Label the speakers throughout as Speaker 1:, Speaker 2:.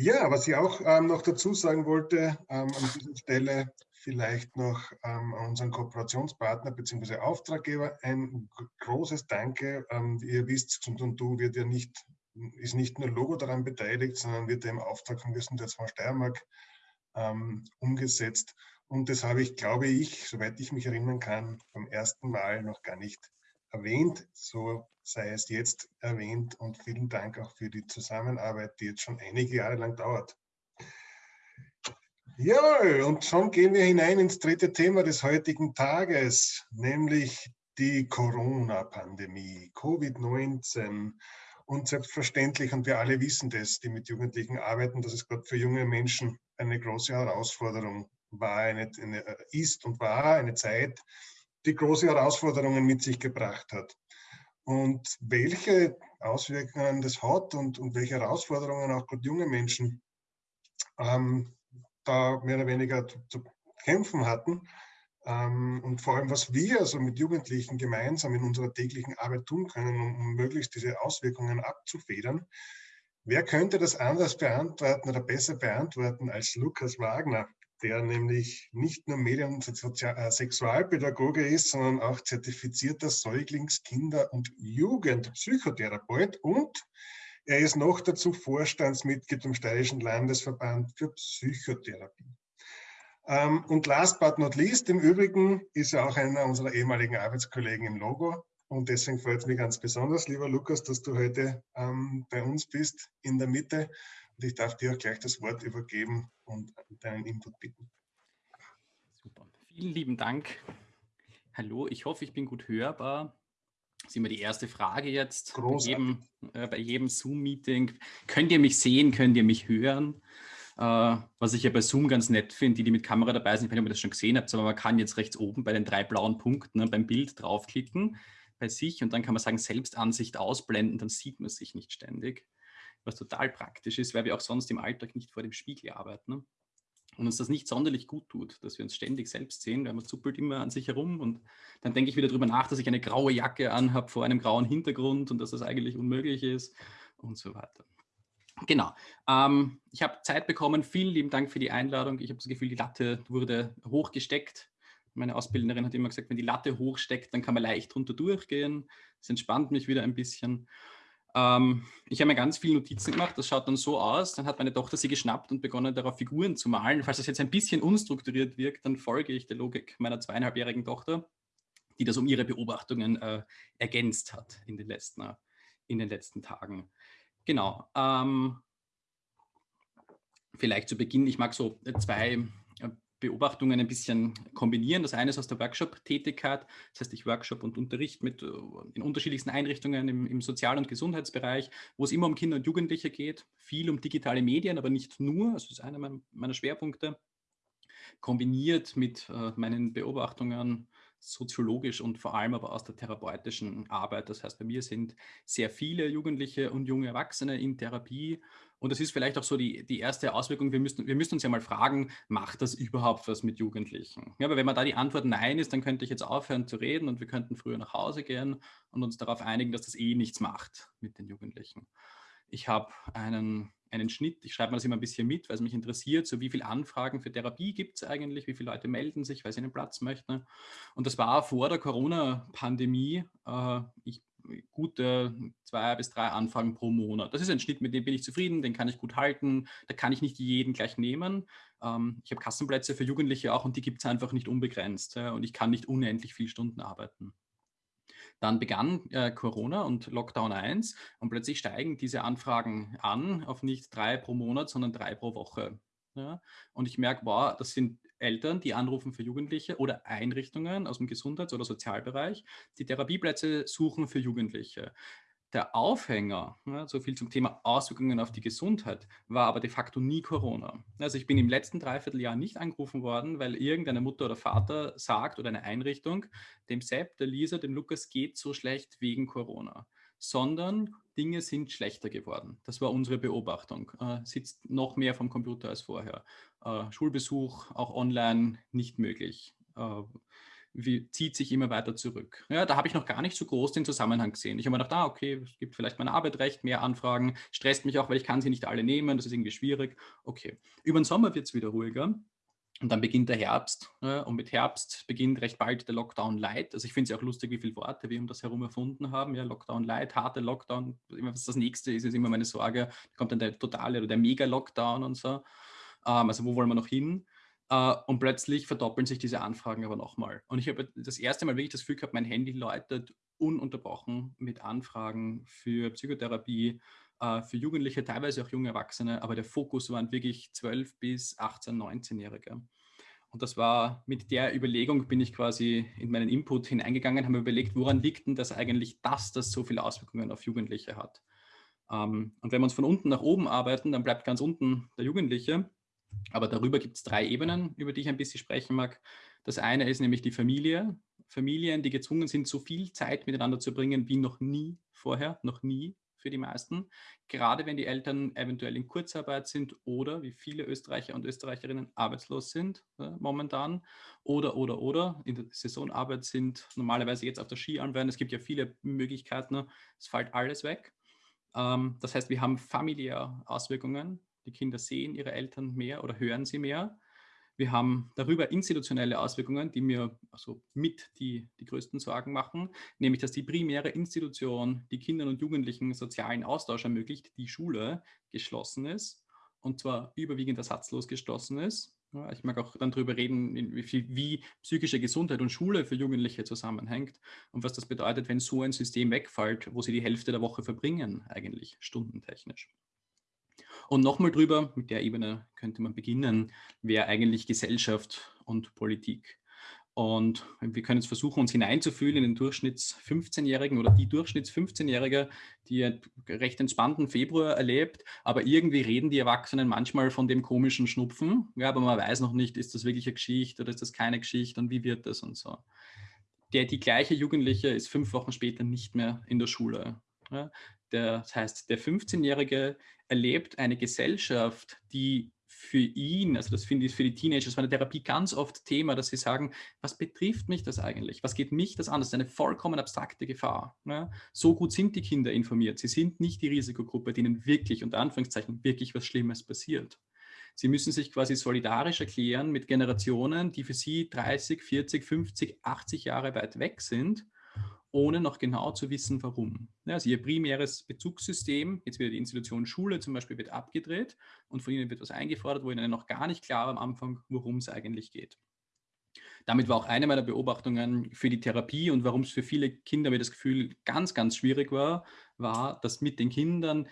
Speaker 1: Ja, was ich auch ähm, noch dazu sagen wollte, ähm, an dieser Stelle vielleicht noch ähm, unseren Kooperationspartner bzw. Auftraggeber ein großes Danke. Ähm, wie ihr wisst, du wird ja nicht, ist nicht nur Logo daran beteiligt, sondern wird ja im Auftrag von Gesundheitsfonds Steiermark ähm, umgesetzt. Und das habe ich, glaube ich, soweit ich mich erinnern kann, beim ersten Mal noch gar nicht erwähnt. So sei es jetzt erwähnt und vielen Dank auch für die Zusammenarbeit, die jetzt schon einige Jahre lang dauert. Ja, und schon gehen wir hinein ins dritte Thema des heutigen Tages, nämlich die Corona-Pandemie, Covid-19. Und selbstverständlich, und wir alle wissen das, die mit Jugendlichen arbeiten, dass es gerade für junge Menschen eine große Herausforderung war, eine, eine, ist und war eine Zeit, die große Herausforderungen mit sich gebracht hat. Und welche Auswirkungen das hat und, und welche Herausforderungen auch gerade junge Menschen ähm, da mehr oder weniger zu, zu kämpfen hatten. Ähm, und vor allem, was wir also mit Jugendlichen gemeinsam in unserer täglichen Arbeit tun können, um, um möglichst diese Auswirkungen abzufedern. Wer könnte das anders beantworten oder besser beantworten als Lukas Wagner? Der nämlich nicht nur Medien- und äh, Sexualpädagoge ist, sondern auch zertifizierter Säuglings-, Kinder- und Jugendpsychotherapeut und er ist noch dazu Vorstandsmitglied im Steirischen Landesverband für Psychotherapie. Ähm, und last but not least, im Übrigen ist er auch einer unserer ehemaligen Arbeitskollegen im Logo. Und deswegen freut es mich ganz besonders, lieber Lukas, dass du heute ähm, bei uns bist in der Mitte und ich darf dir auch gleich das Wort übergeben und deinen Input bitten.
Speaker 2: Super. Vielen lieben Dank. Hallo, ich hoffe, ich bin gut hörbar. Das ist immer die erste Frage jetzt Großartig. bei jedem, äh, jedem Zoom-Meeting. Könnt ihr mich sehen? Könnt ihr mich hören? Äh, was ich ja bei Zoom ganz nett finde, die, die mit Kamera dabei sind, ich weiß nicht, ob ihr das schon gesehen habt, aber man kann jetzt rechts oben bei den drei blauen Punkten ne, beim Bild draufklicken bei sich und dann kann man sagen, Selbstansicht ausblenden, dann sieht man sich nicht ständig was total praktisch ist, weil wir auch sonst im Alltag nicht vor dem Spiegel arbeiten. Ne? Und uns das nicht sonderlich gut tut, dass wir uns ständig selbst sehen, weil man zuppelt immer an sich herum und dann denke ich wieder darüber nach, dass ich eine graue Jacke anhabe vor einem grauen Hintergrund und dass das eigentlich unmöglich ist und so weiter. Genau. Ähm, ich habe Zeit bekommen. Vielen lieben Dank für die Einladung. Ich habe das Gefühl, die Latte wurde hochgesteckt. Meine Ausbilderin hat immer gesagt, wenn die Latte hochsteckt, dann kann man leicht drunter durchgehen. Das entspannt mich wieder ein bisschen. Ähm, ich habe mir ganz viele Notizen gemacht, das schaut dann so aus, dann hat meine Tochter sie geschnappt und begonnen darauf Figuren zu malen. Falls das jetzt ein bisschen unstrukturiert wirkt, dann folge ich der Logik meiner zweieinhalbjährigen Tochter, die das um ihre Beobachtungen äh, ergänzt hat in den letzten, äh, in den letzten Tagen. Genau. Ähm, vielleicht zu Beginn, ich mag so zwei Beobachtungen ein bisschen kombinieren. Das eine ist aus der Workshop-Tätigkeit, das heißt, ich Workshop und Unterricht mit äh, in unterschiedlichsten Einrichtungen im, im Sozial- und Gesundheitsbereich, wo es immer um Kinder und Jugendliche geht, viel um digitale Medien, aber nicht nur, das ist einer meiner Schwerpunkte, kombiniert mit äh, meinen Beobachtungen soziologisch und vor allem aber aus der therapeutischen Arbeit. Das heißt, bei mir sind sehr viele Jugendliche und junge Erwachsene in Therapie und das ist vielleicht auch so die, die erste Auswirkung. Wir müssen, wir müssen uns ja mal fragen, macht das überhaupt was mit Jugendlichen? Ja, aber wenn man da die Antwort Nein ist, dann könnte ich jetzt aufhören zu reden und wir könnten früher nach Hause gehen und uns darauf einigen, dass das eh nichts macht mit den Jugendlichen. Ich habe einen, einen Schnitt, ich schreibe mir das immer ein bisschen mit, weil es mich interessiert, so wie viele Anfragen für Therapie gibt es eigentlich, wie viele Leute melden sich, weil sie einen Platz möchten. Und das war vor der Corona-Pandemie. Äh, gute zwei bis drei Anfragen pro Monat. Das ist ein Schnitt, mit dem bin ich zufrieden, den kann ich gut halten, da kann ich nicht jeden gleich nehmen. Ähm, ich habe Kassenplätze für Jugendliche auch und die gibt es einfach nicht unbegrenzt und ich kann nicht unendlich viele Stunden arbeiten. Dann begann äh, Corona und Lockdown 1 und plötzlich steigen diese Anfragen an auf nicht drei pro Monat, sondern drei pro Woche. Ja? Und ich merke, wow, das sind Eltern, die anrufen für Jugendliche oder Einrichtungen aus dem Gesundheits- oder Sozialbereich, die Therapieplätze suchen für Jugendliche. Der Aufhänger, ja, so viel zum Thema Auswirkungen auf die Gesundheit, war aber de facto nie Corona. Also ich bin im letzten Dreivierteljahr nicht angerufen worden, weil irgendeine Mutter oder Vater sagt oder eine Einrichtung, dem Sepp, der Lisa, dem Lukas geht so schlecht wegen Corona sondern Dinge sind schlechter geworden. Das war unsere Beobachtung. Äh, sitzt noch mehr vom Computer als vorher. Äh, Schulbesuch auch online nicht möglich. Äh, wie, zieht sich immer weiter zurück. Ja, da habe ich noch gar nicht so groß den Zusammenhang gesehen. Ich habe mir gedacht, ah, okay, es gibt vielleicht meine Arbeit recht, mehr Anfragen, stresst mich auch, weil ich kann sie nicht alle nehmen, das ist irgendwie schwierig. Okay, über den Sommer wird es wieder ruhiger. Und dann beginnt der Herbst ja, und mit Herbst beginnt recht bald der Lockdown Light. Also ich finde es auch lustig, wie viele Worte wir um das herum erfunden haben. Ja, Lockdown Light, harte Lockdown, was das nächste ist, ist immer meine Sorge. Kommt dann der totale oder der Mega-Lockdown und so. Ähm, also wo wollen wir noch hin? Äh, und plötzlich verdoppeln sich diese Anfragen aber nochmal. Und ich habe das erste Mal wirklich das Gefühl gehabt, mein Handy läutet ununterbrochen mit Anfragen für Psychotherapie, äh, für Jugendliche, teilweise auch junge Erwachsene, aber der Fokus waren wirklich 12 bis 18, 19-Jährige. Und das war mit der Überlegung, bin ich quasi in meinen Input hineingegangen, habe mir überlegt, woran liegt denn das eigentlich, dass das so viele Auswirkungen auf Jugendliche hat. Ähm, und wenn wir uns von unten nach oben arbeiten, dann bleibt ganz unten der Jugendliche. Aber darüber gibt es drei Ebenen, über die ich ein bisschen sprechen mag. Das eine ist nämlich die Familie. Familien, die gezwungen sind, so viel Zeit miteinander zu bringen wie noch nie vorher, noch nie für die meisten. Gerade wenn die Eltern eventuell in Kurzarbeit sind oder, wie viele Österreicher und Österreicherinnen, arbeitslos sind äh, momentan. Oder, oder, oder in der Saisonarbeit sind, normalerweise jetzt auf der Skialm werden. Es gibt ja viele Möglichkeiten. Es fällt alles weg. Ähm, das heißt, wir haben familiäre Auswirkungen die Kinder sehen ihre Eltern mehr oder hören sie mehr. Wir haben darüber institutionelle Auswirkungen, die mir also mit die, die größten Sorgen machen, nämlich dass die primäre Institution, die Kindern und Jugendlichen sozialen Austausch ermöglicht, die Schule, geschlossen ist und zwar überwiegend ersatzlos geschlossen ist. Ich mag auch dann darüber reden, wie, wie, psychische Gesundheit und Schule für Jugendliche zusammenhängt und was das bedeutet, wenn so ein System wegfällt, wo sie die Hälfte der Woche verbringen, eigentlich stundentechnisch. Und nochmal drüber, mit der Ebene könnte man beginnen, wäre eigentlich Gesellschaft und Politik. Und wir können jetzt versuchen, uns hineinzufühlen in den Durchschnitts-15-Jährigen oder die Durchschnitts-15-Jährige, die einen recht entspannten Februar erlebt, aber irgendwie reden die Erwachsenen manchmal von dem komischen Schnupfen. Ja, aber man weiß noch nicht, ist das wirklich eine Geschichte oder ist das keine Geschichte und wie wird das und so. Der, die gleiche Jugendliche ist fünf Wochen später nicht mehr in der Schule. Ja, der, das heißt, der 15-Jährige erlebt eine Gesellschaft, die für ihn, also das finde ich für die Teenager, das war in der Therapie ganz oft Thema, dass sie sagen, was betrifft mich das eigentlich? Was geht mich das an? Das ist eine vollkommen abstrakte Gefahr. Ne? So gut sind die Kinder informiert. Sie sind nicht die Risikogruppe, denen wirklich, unter Anführungszeichen, wirklich was Schlimmes passiert. Sie müssen sich quasi solidarisch erklären mit Generationen, die für sie 30, 40, 50, 80 Jahre weit weg sind ohne noch genau zu wissen, warum. Also ihr primäres Bezugssystem, jetzt wieder die Institution Schule zum Beispiel, wird abgedreht und von ihnen wird was eingefordert, wo ihnen noch gar nicht klar war am Anfang, worum es eigentlich geht. Damit war auch eine meiner Beobachtungen für die Therapie und warum es für viele Kinder mir das Gefühl ganz, ganz schwierig war, war, dass mit den Kindern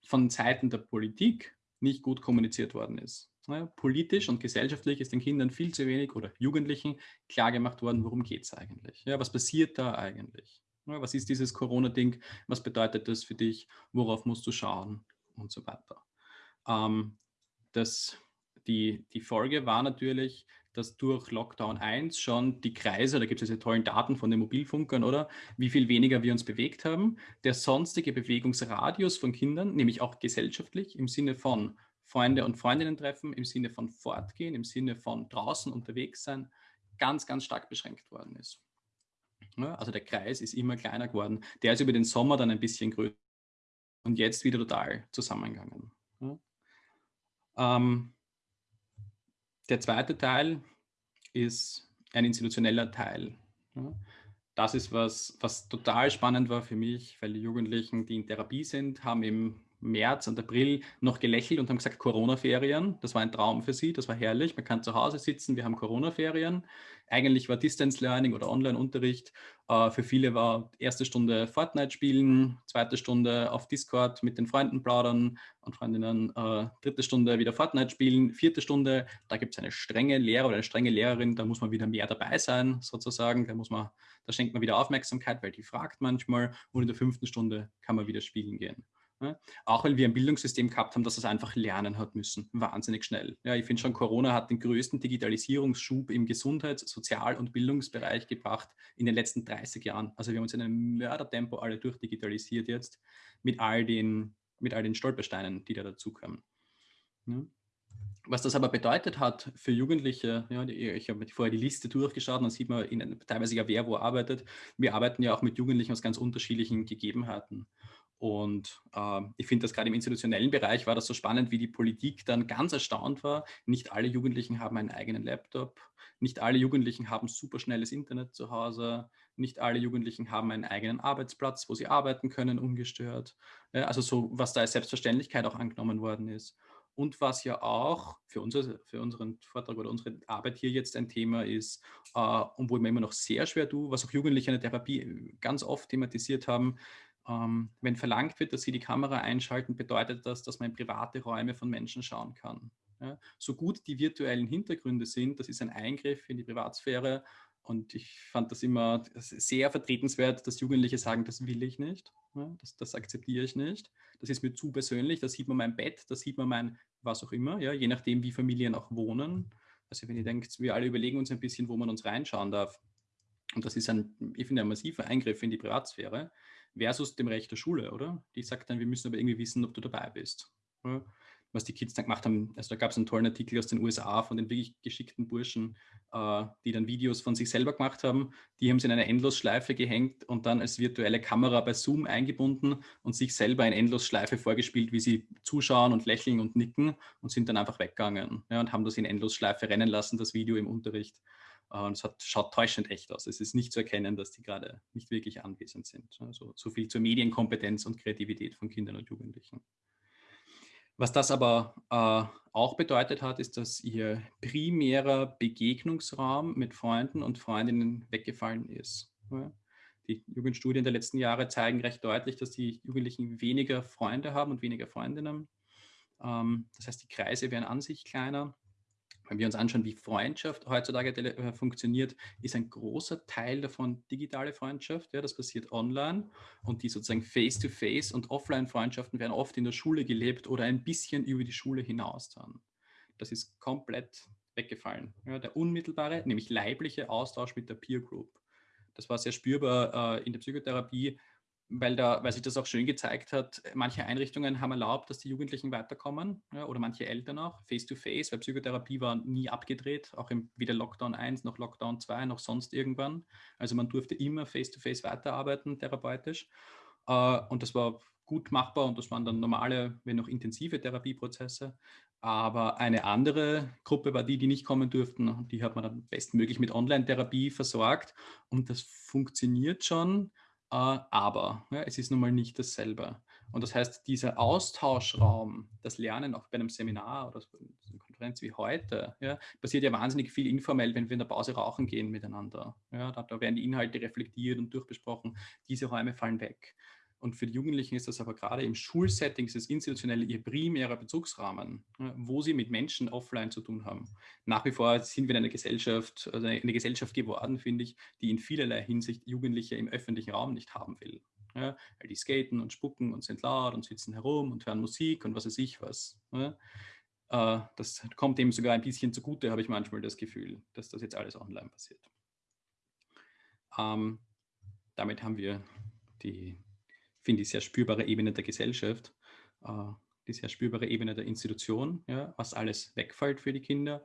Speaker 2: von Seiten der Politik nicht gut kommuniziert worden ist. Politisch und gesellschaftlich ist den Kindern viel zu wenig oder Jugendlichen klargemacht worden, worum geht es eigentlich? Ja, was passiert da eigentlich? Ja, was ist dieses Corona-Ding? Was bedeutet das für dich? Worauf musst du schauen? Und so weiter. Ähm, das, die, die Folge war natürlich, dass durch Lockdown 1 schon die Kreise, da gibt es diese tollen Daten von den Mobilfunkern, oder wie viel weniger wir uns bewegt haben, der sonstige Bewegungsradius von Kindern, nämlich auch gesellschaftlich im Sinne von Freunde und Freundinnen treffen, im Sinne von fortgehen, im Sinne von draußen unterwegs sein, ganz, ganz stark beschränkt worden ist. Ja, also der Kreis ist immer kleiner geworden. Der ist über den Sommer dann ein bisschen größer und jetzt wieder total zusammengegangen. Ja. Ähm, der zweite Teil ist ein institutioneller Teil. Ja. Das ist was, was total spannend war für mich, weil die Jugendlichen, die in Therapie sind, haben im März und April noch gelächelt und haben gesagt, Corona-Ferien. Das war ein Traum für sie, das war herrlich. Man kann zu Hause sitzen, wir haben Corona-Ferien. Eigentlich war Distance Learning oder Online-Unterricht. Äh, für viele war erste Stunde Fortnite spielen, zweite Stunde auf Discord mit den Freunden plaudern und Freundinnen, äh, dritte Stunde wieder Fortnite spielen, vierte Stunde, da gibt es eine strenge Lehrer oder eine strenge Lehrerin, da muss man wieder mehr dabei sein, sozusagen. Da, muss man, da schenkt man wieder Aufmerksamkeit, weil die fragt manchmal. Und in der fünften Stunde kann man wieder spielen gehen. Ja, auch weil wir ein Bildungssystem gehabt haben, das es einfach lernen hat müssen. Wahnsinnig schnell. Ja, ich finde schon, Corona hat den größten Digitalisierungsschub im Gesundheits-, Sozial- und Bildungsbereich gebracht in den letzten 30 Jahren. Also wir haben uns in einem Mördertempo alle durchdigitalisiert jetzt mit all den, mit all den Stolpersteinen, die da dazukommen. Ja. Was das aber bedeutet hat für Jugendliche, ja, ich habe vorher die Liste durchgeschaut, dann sieht man in, teilweise ja, wer wo arbeitet. Wir arbeiten ja auch mit Jugendlichen aus ganz unterschiedlichen Gegebenheiten. Und äh, ich finde das gerade im institutionellen Bereich war das so spannend, wie die Politik dann ganz erstaunt war. Nicht alle Jugendlichen haben einen eigenen Laptop, nicht alle Jugendlichen haben superschnelles Internet zu Hause, nicht alle Jugendlichen haben einen eigenen Arbeitsplatz, wo sie arbeiten können, ungestört. Ja, also so, was da als Selbstverständlichkeit auch angenommen worden ist. Und was ja auch für, unser, für unseren Vortrag oder unsere Arbeit hier jetzt ein Thema ist, äh, und wo ich mir immer noch sehr schwer tue, was auch Jugendliche in der Therapie ganz oft thematisiert haben, ähm, wenn verlangt wird, dass sie die Kamera einschalten, bedeutet das, dass man in private Räume von Menschen schauen kann. Ja, so gut die virtuellen Hintergründe sind, das ist ein Eingriff in die Privatsphäre und ich fand das immer sehr vertretenswert, dass Jugendliche sagen, das will ich nicht, ja, das, das, akzeptiere ich nicht, das ist mir zu persönlich, da sieht man mein Bett, da sieht man mein was auch immer, ja, je nachdem, wie Familien auch wohnen. Also wenn ihr denkt, wir alle überlegen uns ein bisschen, wo man uns reinschauen darf. Und das ist ein, ich finde, ein massiver Eingriff in die Privatsphäre versus dem Recht der Schule, oder? Die sagt dann, wir müssen aber irgendwie wissen, ob du dabei bist. Oder? Was die Kids dann gemacht haben, also da gab es einen tollen Artikel aus den USA von den wirklich geschickten Burschen, äh, die dann Videos von sich selber gemacht haben. Die haben sie in eine Endlosschleife gehängt und dann als virtuelle Kamera bei Zoom eingebunden und sich selber in Endlosschleife vorgespielt, wie sie zuschauen und lächeln und nicken und sind dann einfach weggegangen ja, und haben das in Endlosschleife rennen lassen, das Video im Unterricht. Und es hat, schaut täuschend echt aus. Es ist nicht zu erkennen, dass die gerade nicht wirklich anwesend sind. Also so viel zur Medienkompetenz und Kreativität von Kindern und Jugendlichen. Was das aber äh, auch bedeutet hat, ist, dass ihr primärer Begegnungsraum mit Freunden und Freundinnen weggefallen ist. Die Jugendstudien der letzten Jahre zeigen recht deutlich, dass die Jugendlichen weniger Freunde haben und weniger Freundinnen. Ähm, das heißt, die Kreise werden an sich kleiner wenn wir uns anschauen, wie Freundschaft heutzutage äh, funktioniert, ist ein großer Teil davon digitale Freundschaft. Ja, das passiert online und die sozusagen Face-to-Face- -face und Offline-Freundschaften werden oft in der Schule gelebt oder ein bisschen über die Schule hinaus dann. Das ist komplett weggefallen. Ja, der unmittelbare, nämlich leibliche Austausch mit der Peer Group. Das war sehr spürbar äh, in der Psychotherapie, weil, da, weil sich das auch schön gezeigt hat, manche Einrichtungen haben erlaubt, dass die Jugendlichen weiterkommen ja, oder manche Eltern auch, face-to-face, -face, weil Psychotherapie war nie abgedreht, auch im, weder Lockdown 1 noch Lockdown 2 noch sonst irgendwann. Also man durfte immer face-to-face -face weiterarbeiten, therapeutisch. Äh, und das war gut machbar und das waren dann normale, wenn noch intensive Therapieprozesse. Aber eine andere Gruppe war die, die nicht kommen durften. Die hat man dann bestmöglich mit Online-Therapie versorgt. Und das funktioniert schon aber ja, es ist nun mal nicht dasselbe. Und das heißt, dieser Austauschraum, das Lernen auch bei einem Seminar oder einer Konferenz wie heute, ja, passiert ja wahnsinnig viel informell, wenn wir in der Pause rauchen gehen miteinander. Ja, da, da werden die Inhalte reflektiert und durchbesprochen. Diese Räume fallen weg. Und für die Jugendlichen ist das aber gerade im Schulsetting, das institutionelle ihr primärer Bezugsrahmen, wo sie mit Menschen offline zu tun haben. Nach wie vor sind wir in einer Gesellschaft, also eine Gesellschaft geworden, finde ich, die in vielerlei Hinsicht Jugendliche im öffentlichen Raum nicht haben will. Ja, weil die skaten und spucken und sind laut und sitzen herum und hören Musik und was weiß ich was. Ja, äh, das kommt dem sogar ein bisschen zugute, habe ich manchmal das Gefühl, dass das jetzt alles online passiert. Ähm, damit haben wir die finde ich, sehr spürbare Ebene der Gesellschaft, äh, die sehr spürbare Ebene der Institution, ja, was alles wegfällt für die Kinder.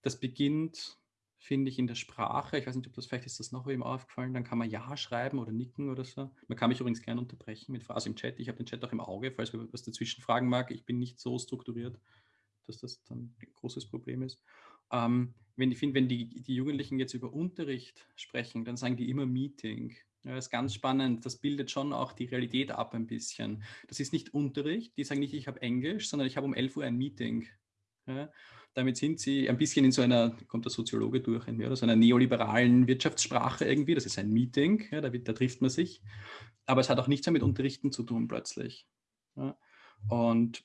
Speaker 2: Das beginnt, finde ich, in der Sprache. Ich weiß nicht, ob das vielleicht ist das noch eben aufgefallen. Dann kann man Ja schreiben oder nicken oder so. Man kann mich übrigens gerne unterbrechen mit Phrasen im Chat. Ich habe den Chat auch im Auge, falls wir was dazwischen fragen mag. Ich bin nicht so strukturiert, dass das dann ein großes Problem ist. Ähm, wenn, ich finde, wenn die, die Jugendlichen jetzt über Unterricht sprechen, dann sagen die immer Meeting. Ja, ist ganz spannend. Das bildet schon auch die Realität ab ein bisschen. Das ist nicht Unterricht. Die sagen nicht, ich habe Englisch, sondern ich habe um 11 Uhr ein Meeting. Ja, damit sind sie ein bisschen in so einer, kommt der Soziologe durch, in mir, oder so einer neoliberalen Wirtschaftssprache irgendwie. Das ist ein Meeting, ja, da, da, trifft man sich. Aber es hat auch nichts mehr mit Unterrichten zu tun plötzlich. Ja. Und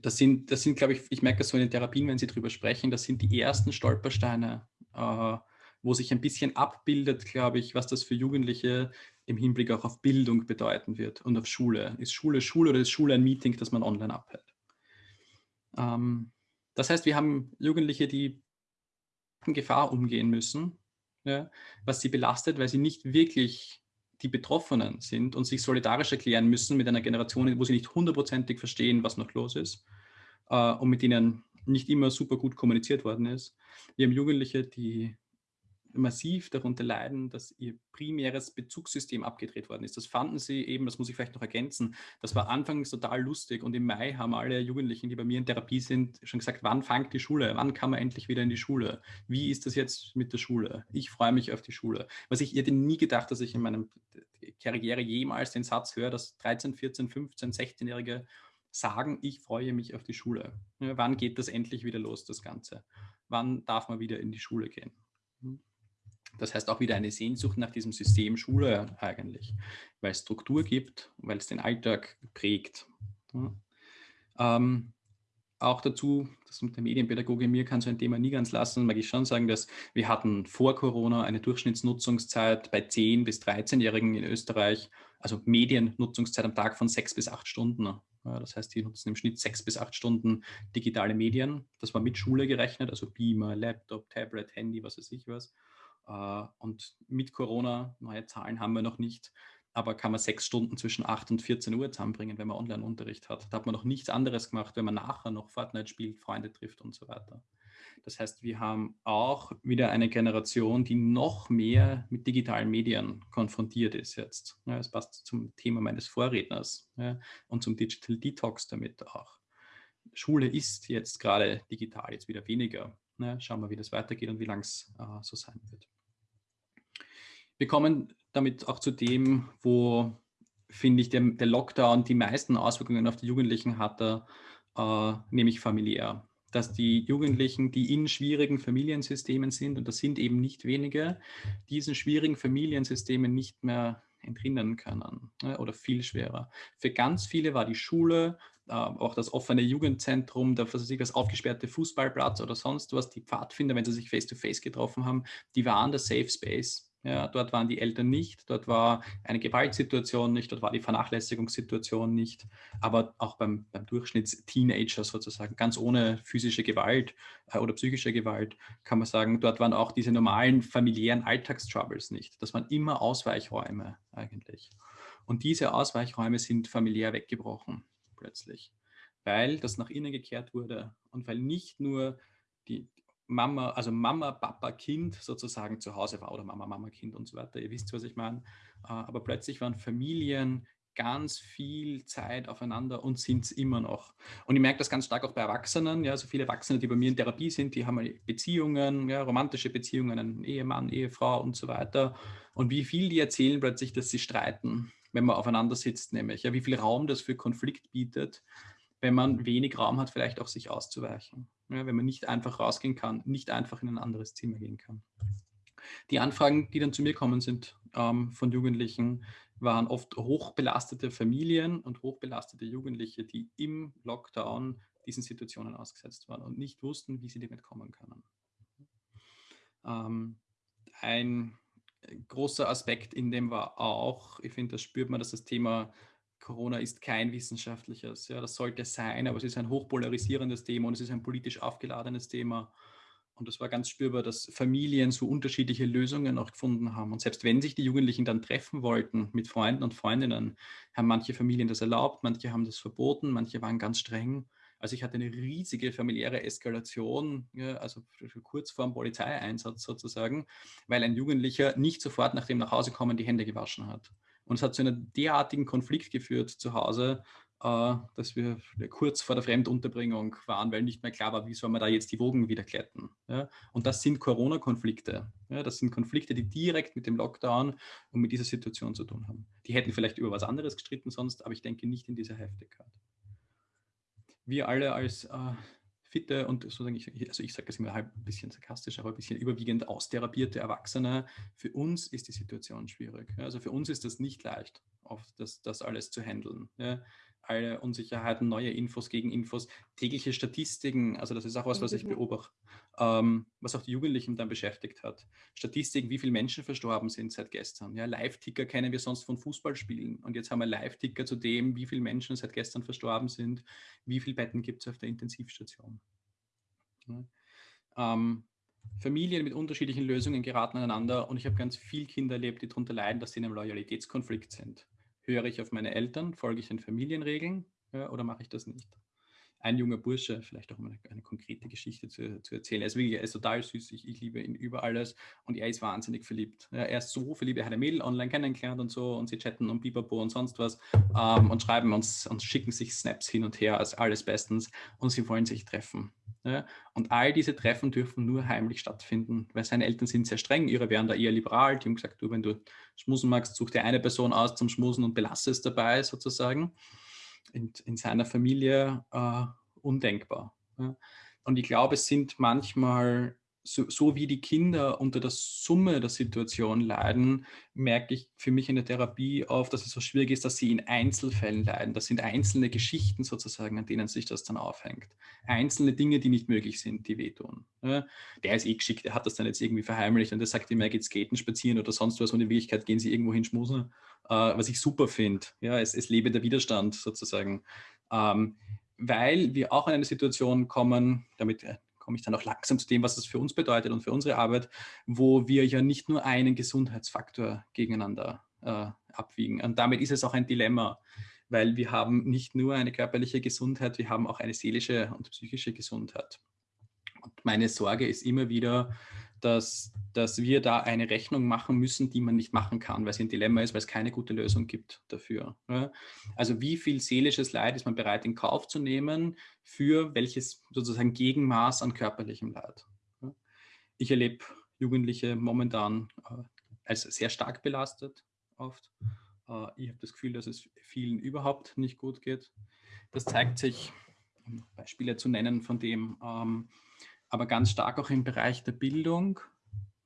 Speaker 2: das sind, das sind, glaube ich, ich merke das so in den Therapien, wenn Sie darüber sprechen, das sind die ersten Stolpersteine, äh, wo sich ein bisschen abbildet, glaube ich, was das für Jugendliche im Hinblick auch auf Bildung bedeuten wird und auf Schule. Ist Schule Schule oder ist Schule ein Meeting, das man online abhält? Ähm, das heißt, wir haben Jugendliche, die in Gefahr umgehen müssen, ja, was sie belastet, weil sie nicht wirklich die Betroffenen sind und sich solidarisch erklären müssen mit einer Generation, wo sie nicht hundertprozentig verstehen, was noch los ist äh, und mit ihnen nicht immer super gut kommuniziert worden ist. Wir haben Jugendliche, die massiv darunter leiden, dass ihr primäres Bezugssystem abgedreht worden ist. Das fanden sie eben, das muss ich vielleicht noch ergänzen, das war anfangs total lustig und im Mai haben alle Jugendlichen, die bei mir in Therapie sind, schon gesagt, wann fängt die Schule? Wann kann man endlich wieder in die Schule? Wie ist das jetzt mit der Schule? Ich freue mich auf die Schule. Was ich, hätte nie gedacht, dass ich in meinem Karriere jemals den Satz höre, dass 13, 14, 15, 16-Jährige sagen, ich freue mich auf die Schule. Wann geht das endlich wieder los, das Ganze? Wann darf man wieder in die Schule gehen? Das heißt auch wieder eine Sehnsucht nach diesem System Schule eigentlich, weil es Struktur gibt, weil es den Alltag prägt. Ja. Ähm, auch dazu, das mit der Medienpädagoge mir kann so ein Thema nie ganz lassen, mag ich schon sagen, dass wir hatten vor Corona eine Durchschnittsnutzungszeit bei 10- bis 13-Jährigen in Österreich, also Mediennutzungszeit am Tag von sechs bis acht Stunden. Das heißt, die nutzen im Schnitt sechs bis acht Stunden digitale Medien. Das war mit Schule gerechnet, also Beamer, Laptop, Tablet, Handy, was weiß ich was. Äh, und mit Corona, neue Zahlen haben wir noch nicht, aber kann man sechs Stunden zwischen 8 und 14 Uhr zusammenbringen, wenn man Online-Unterricht hat. Da hat man noch nichts anderes gemacht, wenn man nachher noch Fortnite spielt, Freunde trifft und so weiter. Das heißt, wir haben auch wieder eine Generation, die noch mehr mit digitalen Medien konfrontiert ist jetzt. Das passt zum Thema meines Vorredners und zum Digital Detox damit auch. Schule ist jetzt gerade digital, jetzt wieder weniger. Schauen wir, wie das weitergeht und wie lang es äh, so sein wird. Wir kommen damit auch zu dem, wo, finde ich, der, der, Lockdown die meisten Auswirkungen auf die Jugendlichen hatte, äh, nämlich familiär dass die Jugendlichen, die in schwierigen Familiensystemen sind, und das sind eben nicht wenige, diesen schwierigen Familiensystemen nicht mehr entrinnen können ne, oder viel schwerer. Für ganz viele war die Schule, äh, auch das offene Jugendzentrum, das aufgesperrte Fußballplatz oder sonst was, die Pfadfinder, wenn sie sich face-to-face -face getroffen haben, die waren der Safe Space. Ja, dort waren die Eltern nicht, dort war eine Gewaltsituation nicht, dort war die Vernachlässigungssituation nicht, aber auch beim, beim Durchschnittsteenager sozusagen, ganz ohne physische Gewalt äh, oder psychische Gewalt, kann man sagen, dort waren auch diese normalen familiären Alltagstroubles nicht. Das waren immer Ausweichräume eigentlich. Und diese Ausweichräume sind familiär weggebrochen plötzlich, weil das nach innen gekehrt wurde und weil nicht nur die, Mama, also Mama, Papa, Kind sozusagen zu Hause war oder Mama, Mama, Kind und so weiter. Ihr wisst, was ich meine. Äh, aber plötzlich waren Familien ganz viel Zeit aufeinander und sind es immer noch. Und ich merke das ganz stark auch bei Erwachsenen. Ja, so viele Erwachsene, die bei mir in Therapie sind, die haben Beziehungen, ja, romantische Beziehungen, einen Ehemann, Ehefrau und so weiter. Und wie viel die erzählen plötzlich, dass sie streiten, wenn man aufeinander sitzt, nämlich. Ja, wie viel Raum das für Konflikt bietet wenn man wenig Raum hat, vielleicht auch sich auszuweichen. Ja, wenn man nicht einfach rausgehen kann, nicht einfach in ein anderes Zimmer gehen kann. Die Anfragen, die dann zu mir kommen, sind ähm, von Jugendlichen, waren oft hochbelastete Familien und hochbelastete Jugendliche, die im Lockdown diesen Situationen ausgesetzt waren und nicht wussten, wie sie damit kommen können. Ähm, ein großer Aspekt in dem war auch, ich finde, das spürt man, dass das Thema Corona ist kein wissenschaftliches. Ja, das sollte sein, aber es ist ein hochpolarisierendes Thema und es ist ein politisch aufgeladenes Thema. Und es war ganz spürbar, dass Familien so unterschiedliche Lösungen auch gefunden haben. Und selbst wenn sich die Jugendlichen dann treffen wollten mit Freunden und Freundinnen, haben manche Familien das erlaubt, manche haben das verboten, manche waren ganz streng. Also ich hatte eine riesige familiäre Eskalation, ja, also kurz vor dem Polizeieinsatz sozusagen, weil ein Jugendlicher nicht sofort nach dem Nachhausekommen die Hände gewaschen hat. Und es hat zu einem derartigen Konflikt geführt zu Hause, äh, dass wir kurz vor der Fremdunterbringung waren, weil nicht mehr klar war, wie soll man da jetzt die Wogen wieder glätten. Ja? Und das sind Corona-Konflikte. Ja? Das sind Konflikte, die direkt mit dem Lockdown und mit dieser Situation zu tun haben. Die hätten vielleicht über was anderes gestritten sonst, aber ich denke nicht in dieser Heftigkeit. Wir alle als äh, fitte und sozusagen, ich, also ich sage das immer halb ein bisschen sarkastisch, aber ein bisschen überwiegend austherapierte Erwachsene, für uns ist die Situation schwierig. Also für uns ist das nicht leicht, oft das, das alles zu handeln. Ja alle Unsicherheiten, neue Infos, Gegeninfos, tägliche Statistiken, also das ist auch was, was ich beobachte, ähm, was auch die Jugendlichen dann beschäftigt hat. Statistiken, wie viele Menschen verstorben sind seit gestern. Ja, Live-Ticker kennen wir sonst von Fußballspielen und jetzt haben wir Live-Ticker zu dem, wie viele Menschen seit gestern verstorben sind, wie viele Betten gibt es auf der Intensivstation. Ja. Ähm, Familien mit unterschiedlichen Lösungen geraten aneinander und ich habe ganz viele Kinder erlebt, die darunter leiden, dass sie in einem Loyalitätskonflikt sind höre ich auf meine Eltern, folge ich den Familienregeln oder mache ich das nicht? Ein junger Bursche, vielleicht auch mal eine, eine konkrete Geschichte zu, zu, erzählen. Er ist wirklich er ist total süß, ich, ich, liebe ihn über alles und er ist wahnsinnig verliebt. Ja, er ist so verliebt, er hat ein Mädel online kennengelernt und so und sie chatten und Biberbo und sonst was ähm, und schreiben uns und schicken sich Snaps hin und her, als alles bestens und sie wollen sich treffen. Ja, und all diese Treffen dürfen nur heimlich stattfinden, weil seine Eltern sind sehr streng, ihre wären da eher liberal. Die haben gesagt, du, wenn du schmusen magst, such dir eine Person aus zum Schmusen und belasse es dabei sozusagen in, in seiner Familie äh, undenkbar. Ja. Und ich glaube, es sind manchmal, so, so, wie die Kinder unter der Summe der Situation leiden, merke ich für mich in der Therapie oft, dass es so schwierig ist, dass sie in Einzelfällen leiden. Das sind einzelne Geschichten sozusagen, an denen sich das dann aufhängt. Einzelne Dinge, die nicht möglich sind, die wehtun. Ja. Der ist eh geschickt, der hat das dann jetzt irgendwie verheimlicht und der sagt immer, er geht skaten, spazieren oder sonst was und in Wirklichkeit gehen sie irgendwo hin schmusen äh, was ich super finde. Ja, es, es lebe der Widerstand sozusagen. Ähm, weil wir auch in eine Situation kommen, damit äh, komme ich dann auch langsam zu dem, was das für uns bedeutet und für unsere Arbeit, wo wir ja nicht nur einen Gesundheitsfaktor gegeneinander äh, abwiegen. Und damit ist es auch ein Dilemma, weil wir haben nicht nur eine körperliche Gesundheit, wir haben auch eine seelische und psychische Gesundheit. Und meine Sorge ist immer wieder, dass, dass wir da eine Rechnung machen müssen, die man nicht machen kann, weil es ein Dilemma ist, weil es keine gute Lösung gibt dafür. Also wie viel seelisches Leid ist man bereit in Kauf zu nehmen für welches sozusagen Gegenmaß an körperlichem Leid? Ich erlebe Jugendliche momentan äh, als sehr stark belastet oft. Äh, ich habe das Gefühl, dass es vielen überhaupt nicht gut geht. Das zeigt sich, um Beispiele zu nennen von dem, ähm, aber ganz stark auch im Bereich der Bildung.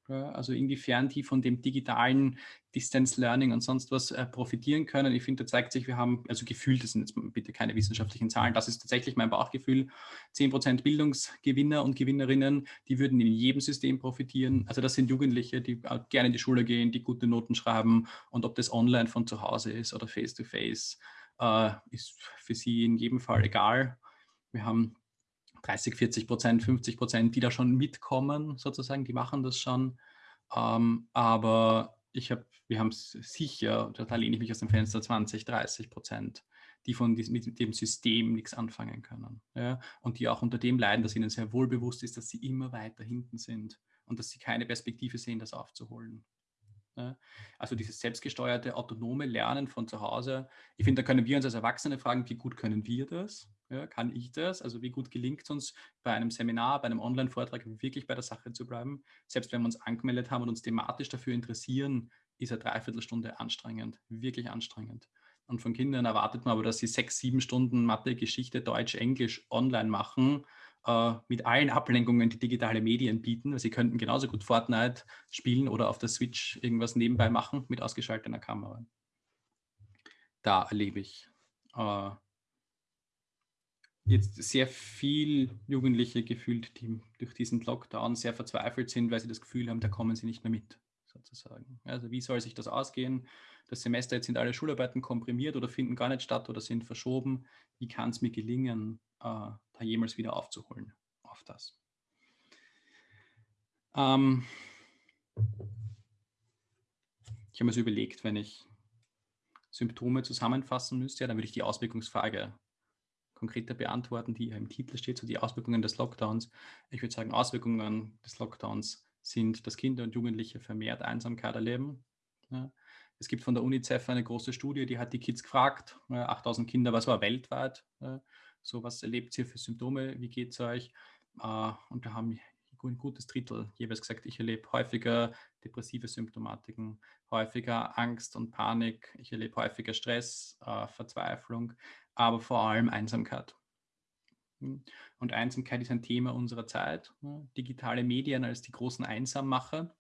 Speaker 2: Also inwiefern die von dem digitalen Distance Learning und sonst was äh, profitieren können. Ich finde, da zeigt sich, wir haben, also gefühlt, das sind jetzt bitte keine wissenschaftlichen Zahlen, das ist tatsächlich mein Bauchgefühl, 10% Bildungsgewinner und Gewinnerinnen, die würden in jedem System profitieren. Also das sind Jugendliche, die gerne in die Schule gehen, die gute Noten schreiben und ob das online von zu Hause ist oder face-to-face, -face, äh, ist für sie in jedem Fall egal. Wir haben 30, 40 Prozent, 50 Prozent, die da schon mitkommen, sozusagen, die machen das schon. Ähm, aber ich habe, wir haben sicher, da lehne ich mich aus dem Fenster, 20, 30 Prozent, die von diesem, mit dem System nichts anfangen können. Ja? Und die auch unter dem leiden, dass ihnen sehr wohl bewusst ist, dass sie immer weiter hinten sind und dass sie keine Perspektive sehen, das aufzuholen. Ja? Also dieses selbstgesteuerte, autonome Lernen von zu Hause. Ich finde, da können wir uns als Erwachsene fragen, wie gut können wir das? Ja, kann ich das? Also wie gut gelingt es uns bei einem Seminar, bei einem Online-Vortrag wirklich bei der Sache zu bleiben? Selbst wenn wir uns angemeldet haben und uns thematisch dafür interessieren, ist eine Dreiviertelstunde anstrengend, wirklich anstrengend. Und von Kindern erwartet man aber, dass sie sechs, sieben Stunden Mathe, Geschichte, Deutsch, Englisch online machen, äh, mit allen Ablenkungen, die digitale Medien bieten. sie könnten genauso gut Fortnite spielen oder auf der Switch irgendwas nebenbei machen mit ausgeschalteter Kamera. Da erlebe ich äh, jetzt sehr viel Jugendliche gefühlt, die durch diesen Lockdown sehr verzweifelt sind, weil sie das Gefühl haben, da kommen sie nicht mehr mit, sozusagen. Also wie soll sich das ausgehen? Das Semester, jetzt sind alle Schularbeiten komprimiert oder finden gar nicht statt oder sind verschoben. Wie kann es mir gelingen, äh, da jemals wieder aufzuholen auf das? Ähm ich habe mir so überlegt, wenn ich Symptome zusammenfassen müsste, ja, dann würde ich die Auswirkungsfrage konkreter beantworten, die im Titel steht, so die Auswirkungen des Lockdowns. Ich würde sagen, Auswirkungen des Lockdowns sind, dass Kinder und Jugendliche vermehrt Einsamkeit erleben. Ja. Es gibt von der UNICEF eine große Studie, die hat die Kids gefragt, 8000 Kinder, was war weltweit, so was erlebt ihr für Symptome, wie geht es euch? Äh, und da haben ein gutes Drittel jeweils gesagt, ich erlebe häufiger depressive Symptomatiken, häufiger Angst und Panik, ich erlebe häufiger Stress, äh, Verzweiflung, aber vor allem Einsamkeit. Hm. Und Einsamkeit ist ein Thema unserer Zeit. Digitale Medien als die großen Einsammacher.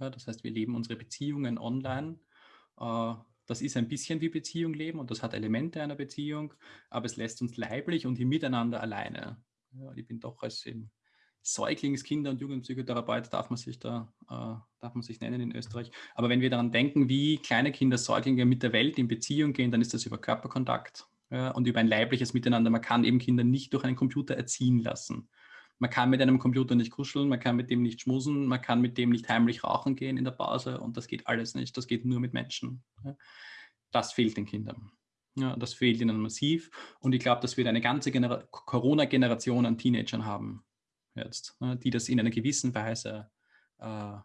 Speaker 2: Ja, das heißt, wir leben unsere Beziehungen online. Äh, das ist ein bisschen wie Beziehung leben und das hat Elemente einer Beziehung, aber es lässt uns leiblich und im Miteinander alleine. Ja, ich bin doch als Säuglings-, Kinder- und Jugendpsychotherapeut darf man sich da, äh, darf man sich nennen in Österreich. Aber wenn wir daran denken, wie kleine Kinder, Säuglinge mit der Welt in Beziehung gehen, dann ist das über Körperkontakt ja, und über ein leibliches Miteinander. Man kann eben Kinder nicht durch einen Computer erziehen lassen. Man kann mit einem Computer nicht kuscheln, man kann mit dem nicht schmusen, man kann mit dem nicht heimlich rauchen gehen in der Pause und das geht alles nicht. Das geht nur mit Menschen. Das fehlt den Kindern. Ja, das fehlt ihnen massiv. Und ich glaube, dass wir eine ganze Corona-Generation an Teenagern haben, jetzt, die das in einer gewissen Weise äh,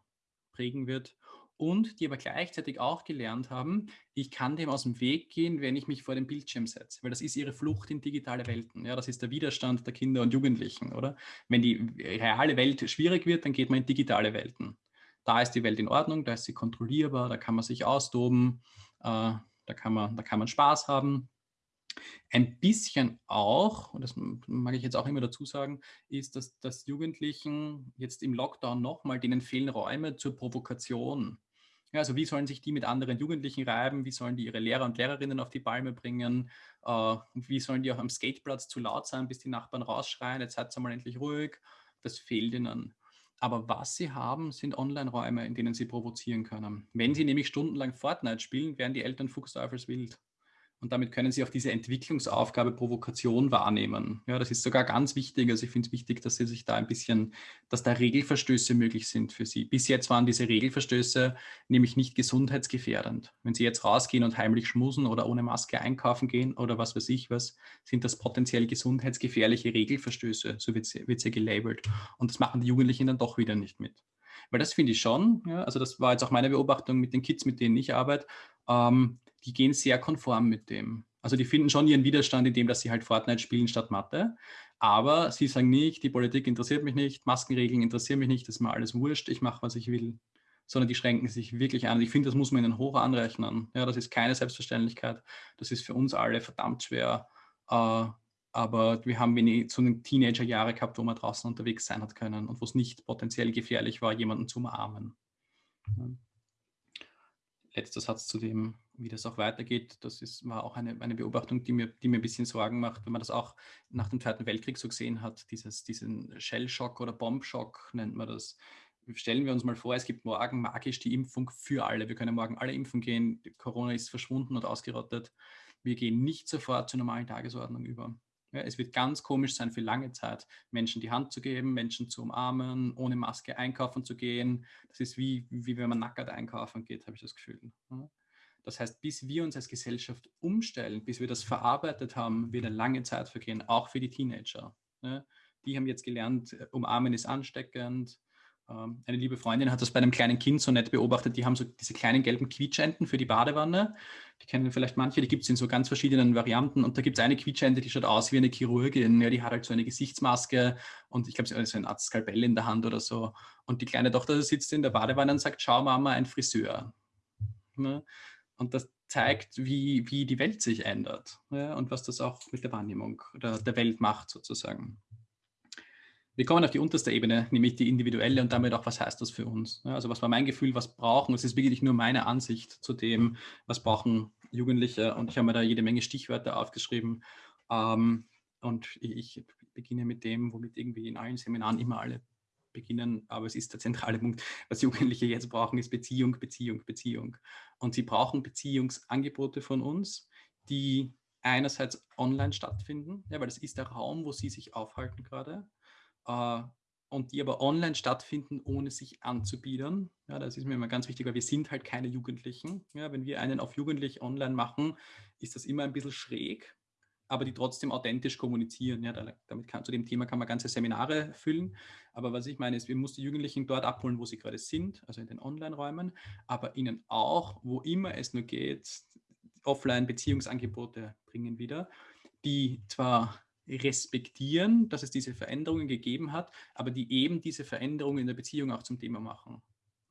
Speaker 2: prägen wird und die aber gleichzeitig auch gelernt haben, ich kann dem aus dem Weg gehen, wenn ich mich vor den Bildschirm setze, weil das ist ihre Flucht in digitale Welten. Ja, das ist der Widerstand der Kinder und Jugendlichen, oder? Wenn die reale Welt schwierig wird, dann geht man in digitale Welten. Da ist die Welt in Ordnung, da ist sie kontrollierbar, da kann man sich austoben, äh, da, kann man, da kann man Spaß haben. Ein bisschen auch, und das mag ich jetzt auch immer dazu sagen, ist, dass, dass Jugendlichen jetzt im Lockdown nochmal, denen fehlen Räume zur Provokation. Ja, also wie sollen sich die mit anderen Jugendlichen reiben? Wie sollen die ihre Lehrer und Lehrerinnen auf die Palme bringen? Äh, wie sollen die auch am Skateplatz zu laut sein, bis die Nachbarn rausschreien? Jetzt seid ihr mal endlich ruhig. Das fehlt ihnen. Aber was sie haben, sind Online-Räume, in denen sie provozieren können. Wenn sie nämlich stundenlang Fortnite spielen, werden die Eltern fuchsteufelswild. Und damit können Sie auch diese Entwicklungsaufgabe Provokation wahrnehmen. Ja, das ist sogar ganz wichtig. Also ich finde es wichtig, dass Sie sich da ein bisschen, dass da Regelverstöße möglich sind für Sie. Bis jetzt waren diese Regelverstöße nämlich nicht gesundheitsgefährdend. Wenn Sie jetzt rausgehen und heimlich schmusen oder ohne Maske einkaufen gehen oder was weiß ich was, sind das potenziell gesundheitsgefährliche Regelverstöße. So wird es ja gelabelt. Und das machen die Jugendlichen dann doch wieder nicht mit. Weil das finde ich schon, ja, also das war jetzt auch meine Beobachtung mit den Kids, mit denen ich arbeite, ähm, die gehen sehr konform mit dem. Also die finden schon ihren Widerstand in dem, dass sie halt Fortnite spielen statt Mathe. Aber sie sagen nicht, die Politik interessiert mich nicht, Maskenregeln interessieren mich nicht, das ist mir alles wurscht, ich mache, was ich will. Sondern die schränken sich wirklich an. Ich finde, das muss man ihnen hoch anrechnen. Ja, das ist keine Selbstverständlichkeit. Das ist für uns alle verdammt schwer. Äh, aber wir haben wenig so eine Teenager-Jahre gehabt, wo man draußen unterwegs sein hat können und wo es nicht potenziell gefährlich war, jemanden zu umarmen. Letzter Satz zu dem, wie das auch weitergeht, das ist, war auch eine, eine Beobachtung, die mir, die mir ein bisschen Sorgen macht, wenn man das auch nach dem Zweiten Weltkrieg so gesehen hat, dieses, diesen Shellshock oder Bombshock nennt man das. Stellen wir uns mal vor, es gibt morgen magisch die Impfung für alle. Wir können morgen alle impfen gehen, Corona ist verschwunden und ausgerottet. Wir gehen nicht sofort zur normalen Tagesordnung über. Ja, es wird ganz komisch sein für lange Zeit, Menschen die Hand zu geben, Menschen zu umarmen, ohne Maske einkaufen zu gehen. Das ist wie, wie wenn man nackert einkaufen geht, habe ich das Gefühl. Das heißt, bis wir uns als Gesellschaft umstellen, bis wir das verarbeitet haben, wird eine lange Zeit vergehen, auch für die Teenager. Die haben jetzt gelernt, äh, umarmen ist ansteckend, eine liebe Freundin hat das bei einem kleinen Kind so nett beobachtet. Die haben so diese kleinen gelben Quietschenten für die Badewanne. Die kennen vielleicht manche, die gibt es in so ganz verschiedenen Varianten. Und da gibt es eine Quietschente, die schaut aus wie eine Chirurgin. Ja, die hat halt so eine Gesichtsmaske und ich glaube, sie hat so ein Art Skalpell in der Hand oder so. Und die kleine Tochter sitzt in der Badewanne und sagt: Schau, Mama, ein Friseur. Ne? Und das zeigt, wie, wie die Welt sich ändert ja? und was das auch mit der Wahrnehmung der, der Welt macht, sozusagen. Wir kommen auf die unterste Ebene, nämlich die individuelle und damit auch, was heißt das für uns? Also was war mein Gefühl, was brauchen? Es ist wirklich nur meine Ansicht zu dem, was brauchen Jugendliche und ich habe mir da jede Menge Stichwörter aufgeschrieben ähm, und ich beginne mit dem, womit irgendwie in allen Seminaren immer alle beginnen, aber es ist der zentrale Punkt. Was Jugendliche jetzt brauchen, ist Beziehung, Beziehung, Beziehung. Und sie brauchen Beziehungsangebote von uns, die einerseits online stattfinden, ja, weil das ist der Raum, wo sie sich aufhalten gerade äh, und die aber online stattfinden, ohne sich anzubiedern. Ja, das ist mir immer ganz wichtig, weil wir sind halt keine Jugendlichen. Ja, wenn wir einen auf Jugendlich online machen, ist das immer ein bisschen schräg, aber die trotzdem authentisch kommunizieren. Ja, damit kann, zu dem Thema kann man ganze Seminare füllen. Aber was ich meine, ist, wir müssen die Jugendlichen dort abholen, wo sie gerade sind, also in den Online-Räumen, aber ihnen auch, wo immer es nur geht, Offline-Beziehungsangebote bringen wieder, die zwar respektieren, dass es diese Veränderungen gegeben hat, aber die eben diese Veränderungen in der Beziehung auch zum Thema machen.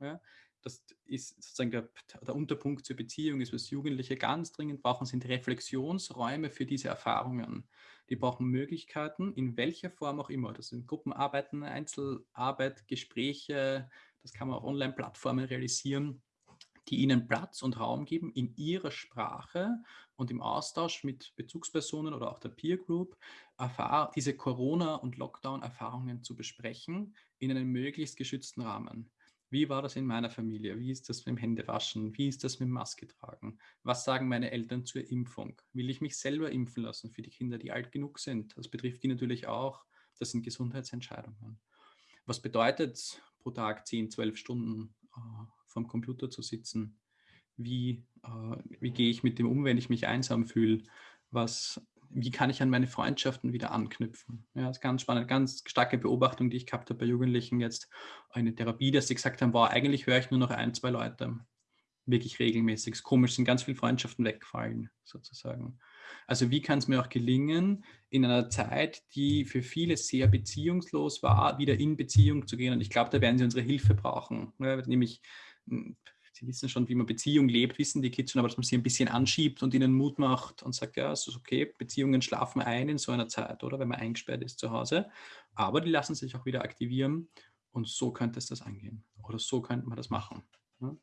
Speaker 2: Ja? Das ist sozusagen der, der, Unterpunkt zur Beziehung, ist, was Jugendliche ganz dringend brauchen, sind Reflexionsräume für diese Erfahrungen. Die brauchen Möglichkeiten, in welcher Form auch immer. Das sind Gruppenarbeiten, Einzelarbeit, Gespräche, das kann man auf Online-Plattformen realisieren, die ihnen Platz und Raum geben, in ihrer Sprache und im Austausch mit Bezugspersonen oder auch der Peer Group diese Corona- und Lockdown-Erfahrungen zu besprechen in einem möglichst geschützten Rahmen. Wie war das in meiner Familie? Wie ist das mit dem Händewaschen? Wie ist das mit dem Maske tragen? Was sagen meine Eltern zur Impfung? Will ich mich selber impfen lassen für die Kinder, die alt genug sind? Das betrifft die natürlich auch. Das sind Gesundheitsentscheidungen. Was bedeutet pro Tag 10, 12 Stunden äh, vom Computer zu sitzen? wie, äh, wie gehe ich mit dem um, wenn ich mich einsam fühle, was, wie kann ich an meine Freundschaften wieder anknüpfen. Ja, das ist ganz spannend, ganz starke Beobachtung, die ich gehabt habe bei Jugendlichen jetzt, eine Therapie, dass sie gesagt haben, wow, eigentlich höre ich nur noch ein, zwei Leute wirklich regelmäßig. Es ist komisch, sind ganz viele Freundschaften weggefallen, sozusagen. Also wie kann es mir auch gelingen, in einer Zeit, die für viele sehr beziehungslos war, wieder in Beziehung zu gehen? Und ich glaube, da werden sie unsere Hilfe brauchen. Ja, nämlich, hm, sie wissen schon, wie man Beziehung lebt, wissen die Kids schon, aber dass man sie ein bisschen anschiebt und ihnen Mut macht und sagt, ja, es ist okay, Beziehungen schlafen ein in so einer Zeit, oder wenn man eingesperrt ist zu Hause. Aber die lassen sich auch wieder aktivieren und so könnte es das angehen. Oder so könnte man das machen. Ja?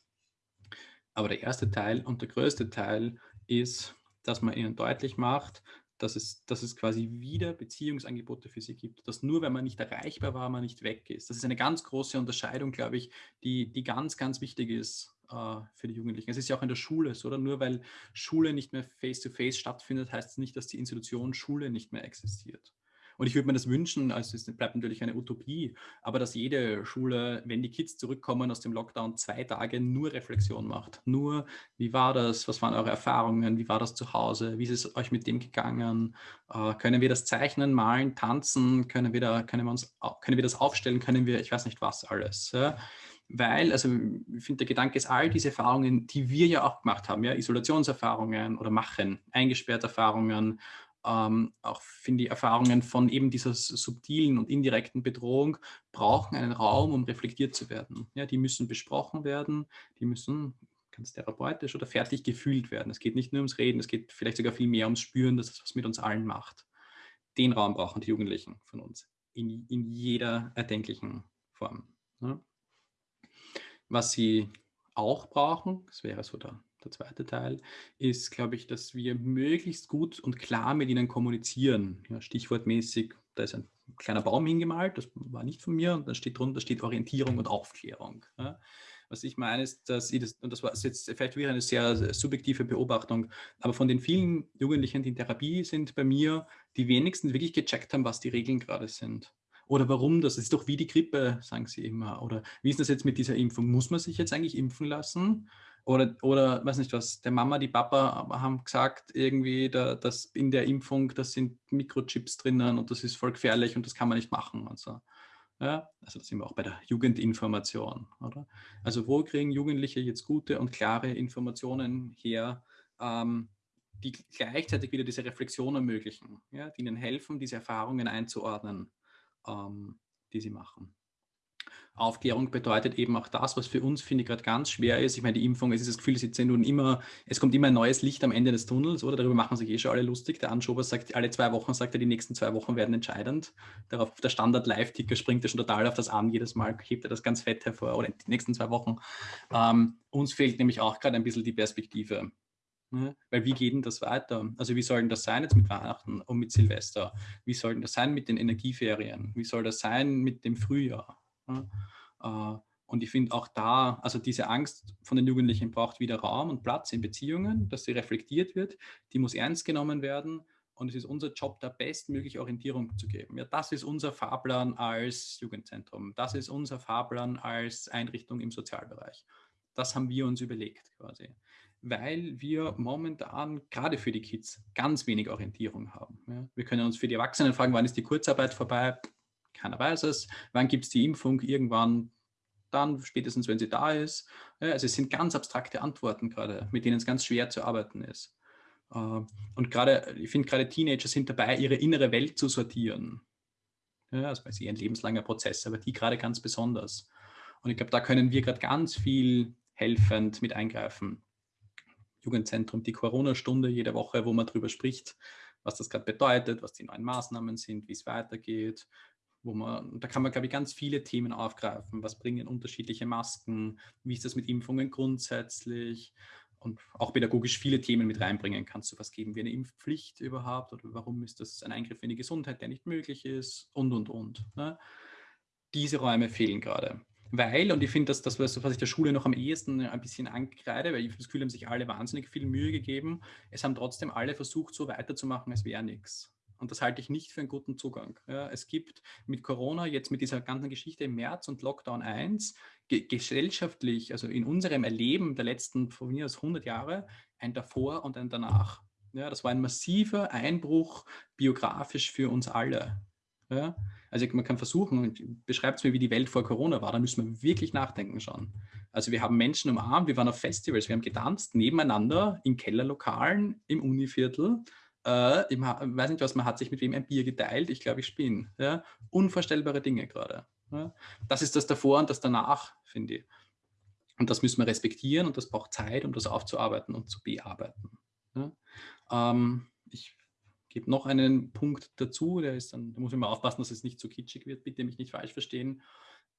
Speaker 2: Aber der erste Teil und der größte Teil ist, dass man ihnen deutlich macht, dass es, dass es quasi wieder Beziehungsangebote für sie gibt. Dass nur, wenn man nicht erreichbar war, man nicht weg ist. Das ist eine ganz große Unterscheidung, glaube ich, die, die ganz, ganz wichtig ist äh, für die Jugendlichen. Es ist ja auch in der Schule so, oder? Nur weil Schule nicht mehr face-to-face -face stattfindet, heißt es nicht, dass die Institution Schule nicht mehr existiert. Und ich würde mir das wünschen, also es bleibt natürlich eine Utopie, aber dass jede Schule, wenn die Kids zurückkommen aus dem Lockdown, zwei Tage nur Reflexion macht. Nur, wie war das? Was waren eure Erfahrungen? Wie war das zu Hause? Wie ist es euch mit dem gegangen? Äh, können wir das zeichnen, malen, tanzen? Können wir, da, können, wir uns, können wir das aufstellen? Können wir, ich weiß nicht was alles. Ja? weil, also ich finde, der Gedanke ist, all diese Erfahrungen, die wir ja auch gemacht haben, ja, Isolationserfahrungen oder machen, eingesperrte Erfahrungen, ähm, auch finde ich Erfahrungen von eben dieser subtilen und indirekten Bedrohung brauchen einen Raum, um reflektiert zu werden. Ja, die müssen besprochen werden, die müssen ganz therapeutisch oder fertig gefühlt werden. Es geht nicht nur ums Reden, es geht vielleicht sogar viel mehr ums Spüren, dass das was mit uns allen macht. Den Raum brauchen die Jugendlichen von uns in, in jeder erdenklichen Form. Ja. Was sie auch brauchen, das wäre so der der zweite Teil, ist, glaube ich, dass wir möglichst gut und klar mit ihnen kommunizieren. Ja, stichwortmäßig, da ist ein kleiner Baum hingemalt, das war nicht von mir, und da steht drunter steht Orientierung und Aufklärung. Ja. Was ich meine, ist, dass ich das, und das war jetzt vielleicht wieder eine sehr subjektive Beobachtung, aber von den vielen Jugendlichen, die in Therapie sind bei mir, die wenigsten wirklich gecheckt haben, was die Regeln gerade sind. Oder warum das? Das ist doch wie die Grippe, sagen sie immer. Oder wie ist das jetzt mit dieser Impfung? Muss man sich jetzt eigentlich impfen lassen? Oder, oder weiß nicht was, der Mama, die Papa haben gesagt, irgendwie, da, dass in der Impfung, da sind Mikrochips drinnen und das ist voll gefährlich und das kann man nicht machen. Also, ja, also das sind wir auch bei der Jugendinformation, oder? Also wo kriegen Jugendliche jetzt gute und klare Informationen her, ähm, die gleichzeitig wieder diese Reflexion ermöglichen, ja, die ihnen helfen, diese Erfahrungen einzuordnen, ähm, die sie machen. Aufklärung bedeutet eben auch das, was für uns, finde ich, gerade ganz schwer ist. Ich meine, die Impfung, es ist das Gefühl, nun immer, es kommt immer ein neues Licht am Ende des Tunnels, oder? Darüber machen sich eh schon alle lustig. Der Anschober sagt, alle zwei Wochen sagt er, die nächsten zwei Wochen werden entscheidend. Darauf der Standard-Live-Ticker springt er schon total auf das an. Jedes Mal hebt er das ganz fett hervor, oder die nächsten zwei Wochen. Ähm, uns fehlt nämlich auch gerade ein bisschen die Perspektive. Ne? Weil wie geht denn das weiter? Also wie soll denn das sein jetzt mit Weihnachten und mit Silvester? Wie soll denn das sein mit den Energieferien? Wie soll das sein mit dem Frühjahr? Äh, und ich finde auch da, also diese Angst von den Jugendlichen braucht wieder Raum und Platz in Beziehungen, dass sie reflektiert wird, die muss ernst genommen werden und es ist unser Job, da bestmögliche Orientierung zu geben. Ja, das ist unser Fahrplan als Jugendzentrum, das ist unser Fahrplan als Einrichtung im Sozialbereich. Das haben wir uns überlegt quasi, weil wir momentan gerade für die Kids ganz wenig Orientierung haben. Ja, wir können uns für die Erwachsenen fragen, wann ist die Kurzarbeit vorbei? Keiner weiß es. Wann gibt es die Impfung? Irgendwann dann, spätestens wenn sie da ist. Also es sind ganz abstrakte Antworten gerade, mit denen es ganz schwer zu arbeiten ist. Äh, und gerade, ich finde gerade Teenager sind dabei, ihre innere Welt zu sortieren. Ja, das ist eh ein lebenslanger Prozess, aber die gerade ganz besonders. Und ich glaube, da können wir gerade ganz viel helfend mit eingreifen. Jugendzentrum, die Corona-Stunde jede Woche, wo man darüber spricht, was das gerade bedeutet, was die neuen Maßnahmen sind, wie es weitergeht, wo man, da kann man, glaube ich, ganz viele Themen aufgreifen. Was bringen unterschiedliche Masken? Wie ist das mit Impfungen grundsätzlich? Und auch pädagogisch viele Themen mit reinbringen. Kannst du was geben wie eine Impfpflicht überhaupt? Oder warum ist das ein Eingriff in die Gesundheit, der nicht möglich ist? Und, und, und. Ne? Diese Räume fehlen gerade. Weil, und ich finde, dass das, was ich der Schule noch am ehesten ein bisschen ankreide, weil ich das Gefühl, haben sich alle wahnsinnig viel Mühe gegeben. Es haben trotzdem alle versucht, so weiterzumachen, als wäre nichts. Und das halte ich nicht für einen guten Zugang. Ja, es gibt mit Corona, jetzt mit dieser ganzen Geschichte im März und Lockdown 1, ge gesellschaftlich, also in unserem Erleben der letzten von mir aus 100 Jahre, ein davor und ein danach. Ja, das war ein massiver Einbruch biografisch für uns alle. Ja, also man kann versuchen, beschreibt es mir, wie die Welt vor Corona war, da müssen wir wirklich nachdenken schon. Also wir haben Menschen umarmt, wir waren auf Festivals, wir haben getanzt nebeneinander in Kellerlokalen im Univiertel äh, ich weiß nicht was, man hat sich mit wem ein Bier geteilt, ich glaube, ich spinne. Ja? Unvorstellbare Dinge gerade. Ja? Das ist das davor und das danach, finde ich. Und das müssen wir respektieren und das braucht Zeit, um das aufzuarbeiten und zu bearbeiten. Ja? Ähm, ich gebe noch einen Punkt dazu, der ist dann, da muss ich mal aufpassen, dass es nicht zu kitschig wird, bitte mich nicht falsch verstehen.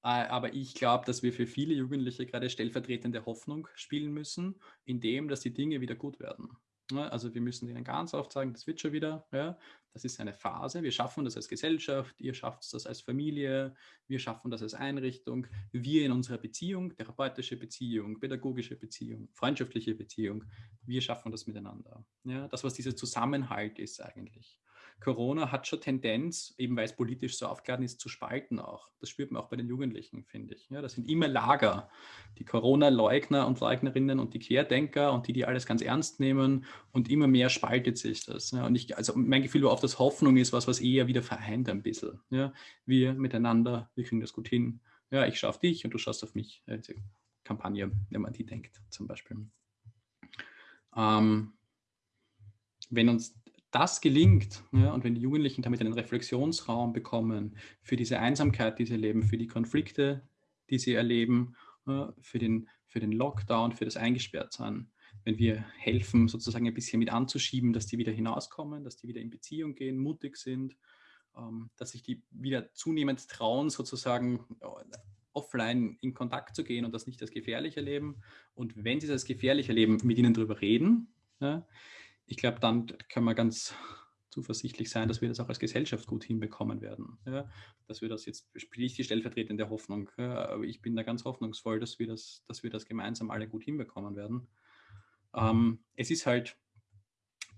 Speaker 2: Äh, aber ich glaube, dass wir für viele Jugendliche gerade stellvertretende Hoffnung spielen müssen, indem, dass die Dinge wieder gut werden. Ne, also wir müssen ihnen ganz oft sagen, das wird schon wieder, ja, das ist eine Phase, wir schaffen das als Gesellschaft, ihr schafft das als Familie, wir schaffen das als Einrichtung, wir in unserer Beziehung, therapeutische Beziehung, pädagogische Beziehung, freundschaftliche Beziehung, wir schaffen das miteinander. Ja, das, was dieser Zusammenhalt ist eigentlich. Corona hat schon Tendenz, eben weil es politisch so aufgeladen ist, zu spalten auch. Das spürt man auch bei den Jugendlichen, finde ich. Ja, das sind immer Lager. Die Corona-Leugner und Leugnerinnen und die Querdenker und die, die alles ganz ernst nehmen und immer mehr spaltet sich das. Ja, und ich, also mein Gefühl war oft, dass Hoffnung ist was, was eher wieder vereint ein bisschen. Ja, wir miteinander, wir kriegen das gut hin. Ja, ich auf dich und du schaust auf mich. Ja, Kampagne, wenn man die denkt, zum Beispiel. Ähm, wenn uns das gelingt ja, und wenn die Jugendlichen damit einen Reflexionsraum bekommen für diese Einsamkeit, die sie erleben, für die Konflikte, die sie erleben, ja, für, den, für den Lockdown, für das Eingesperrtsein, wenn wir helfen, sozusagen ein bisschen mit anzuschieben, dass die wieder hinauskommen, dass die wieder in Beziehung gehen, mutig sind, ähm, dass sich die wieder zunehmend trauen, sozusagen offline in Kontakt zu gehen und das nicht als gefährlich erleben. Und wenn sie das als gefährlich erleben, mit ihnen darüber reden. Ja, ich glaube, dann kann man ganz zuversichtlich sein, dass wir das auch als Gesellschaft gut hinbekommen werden. Ja, dass wir das jetzt, spiele ich die stellvertretende Hoffnung, ja, aber ich bin da ganz hoffnungsvoll, dass wir das, dass wir das gemeinsam alle gut hinbekommen werden. Ähm, es ist halt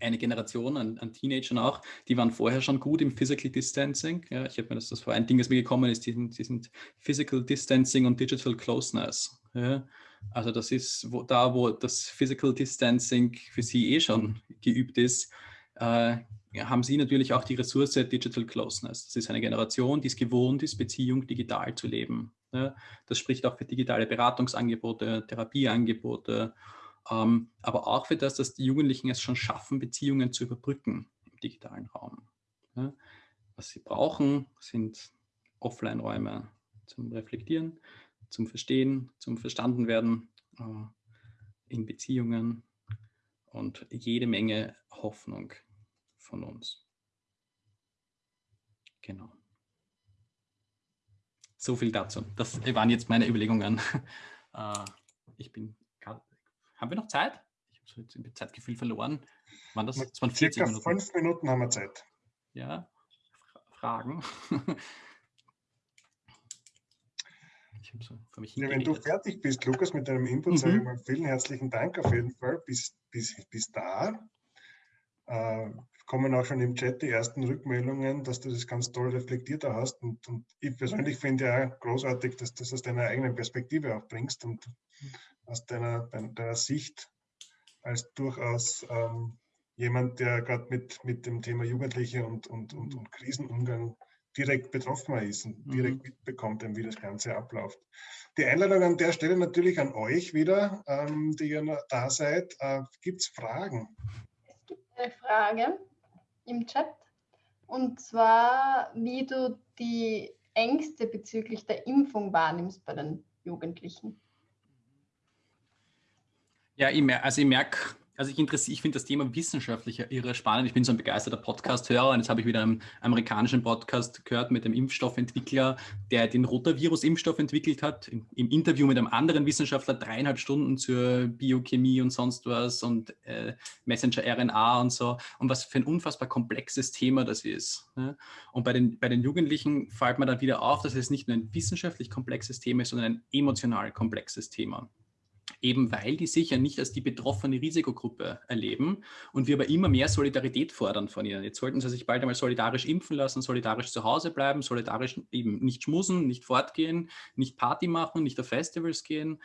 Speaker 2: eine Generation an, an, Teenagern auch, die waren vorher schon gut im Physical Distancing. Ja, ich habe mir das, das war ein Ding, das mir gekommen ist, die sind, die sind Physical Distancing und Digital Closeness. Ja. Also das ist wo, da, wo das Physical Distancing für sie eh schon geübt ist, äh, haben sie natürlich auch die Ressource Digital Closeness. Das ist eine Generation, die es gewohnt ist, Beziehung digital zu leben. Ja. Das spricht auch für digitale Beratungsangebote, Therapieangebote, ähm, aber auch für das, dass die Jugendlichen es schon schaffen, Beziehungen zu überbrücken im digitalen Raum. Ja. Was sie brauchen, sind Offline-Räume zum Reflektieren, zum Verstehen, zum Verstandenwerden äh, in Beziehungen und jede Menge Hoffnung von uns. Genau. So viel dazu. Das waren jetzt meine Überlegungen. Äh, ich bin, haben wir noch Zeit? Ich habe so jetzt Zeitgefühl verloren.
Speaker 1: Waren das, das waren 40 Minuten. fünf Minuten haben wir Zeit.
Speaker 2: Ja, Fragen.
Speaker 1: So ja, wenn du fertig bist, Lukas, mit deinem Input, mhm. sage ich mal vielen herzlichen Dank auf jeden Fall bis, bis, bis da. Äh, kommen auch schon im Chat die ersten Rückmeldungen, dass du das ganz toll reflektiert hast. Und, und ich persönlich finde ja großartig, dass du das aus deiner eigenen Perspektive auch bringst und aus deiner, deiner Sicht als durchaus ähm, jemand, der gerade mit, mit dem Thema Jugendliche und, und, und, und Krisenumgang direkt betroffen ist und mhm. direkt mitbekommt, wie das Ganze abläuft. Die Einladung an der Stelle natürlich an euch wieder, ähm, die ihr da seid. Äh, Gibt es Fragen?
Speaker 3: Es gibt eine Frage im Chat und zwar, wie du die Ängste bezüglich der Impfung wahrnimmst bei den Jugendlichen.
Speaker 2: Ja, ich also ich merke also ich, ich finde das Thema wissenschaftlich irre spannend. Ich bin so ein begeisterter Podcast-Hörer und jetzt habe ich wieder einen amerikanischen Podcast gehört mit dem Impfstoffentwickler, der den Rotavirus-Impfstoff entwickelt hat, im, im, Interview mit einem anderen Wissenschaftler dreieinhalb Stunden zur Biochemie und sonst was und äh, Messenger-RNA und so und was für ein unfassbar komplexes Thema das ist. Ne? Und bei den, bei den Jugendlichen fällt mir dann wieder auf, dass es nicht nur ein wissenschaftlich komplexes Thema ist, sondern ein emotional komplexes Thema eben weil die sich ja nicht als die betroffene Risikogruppe erleben und wir aber immer mehr Solidarität fordern von ihnen. Jetzt sollten sie sich bald einmal solidarisch impfen lassen, solidarisch zu Hause bleiben, solidarisch eben nicht schmusen, nicht fortgehen, nicht Party machen, nicht auf Festivals gehen.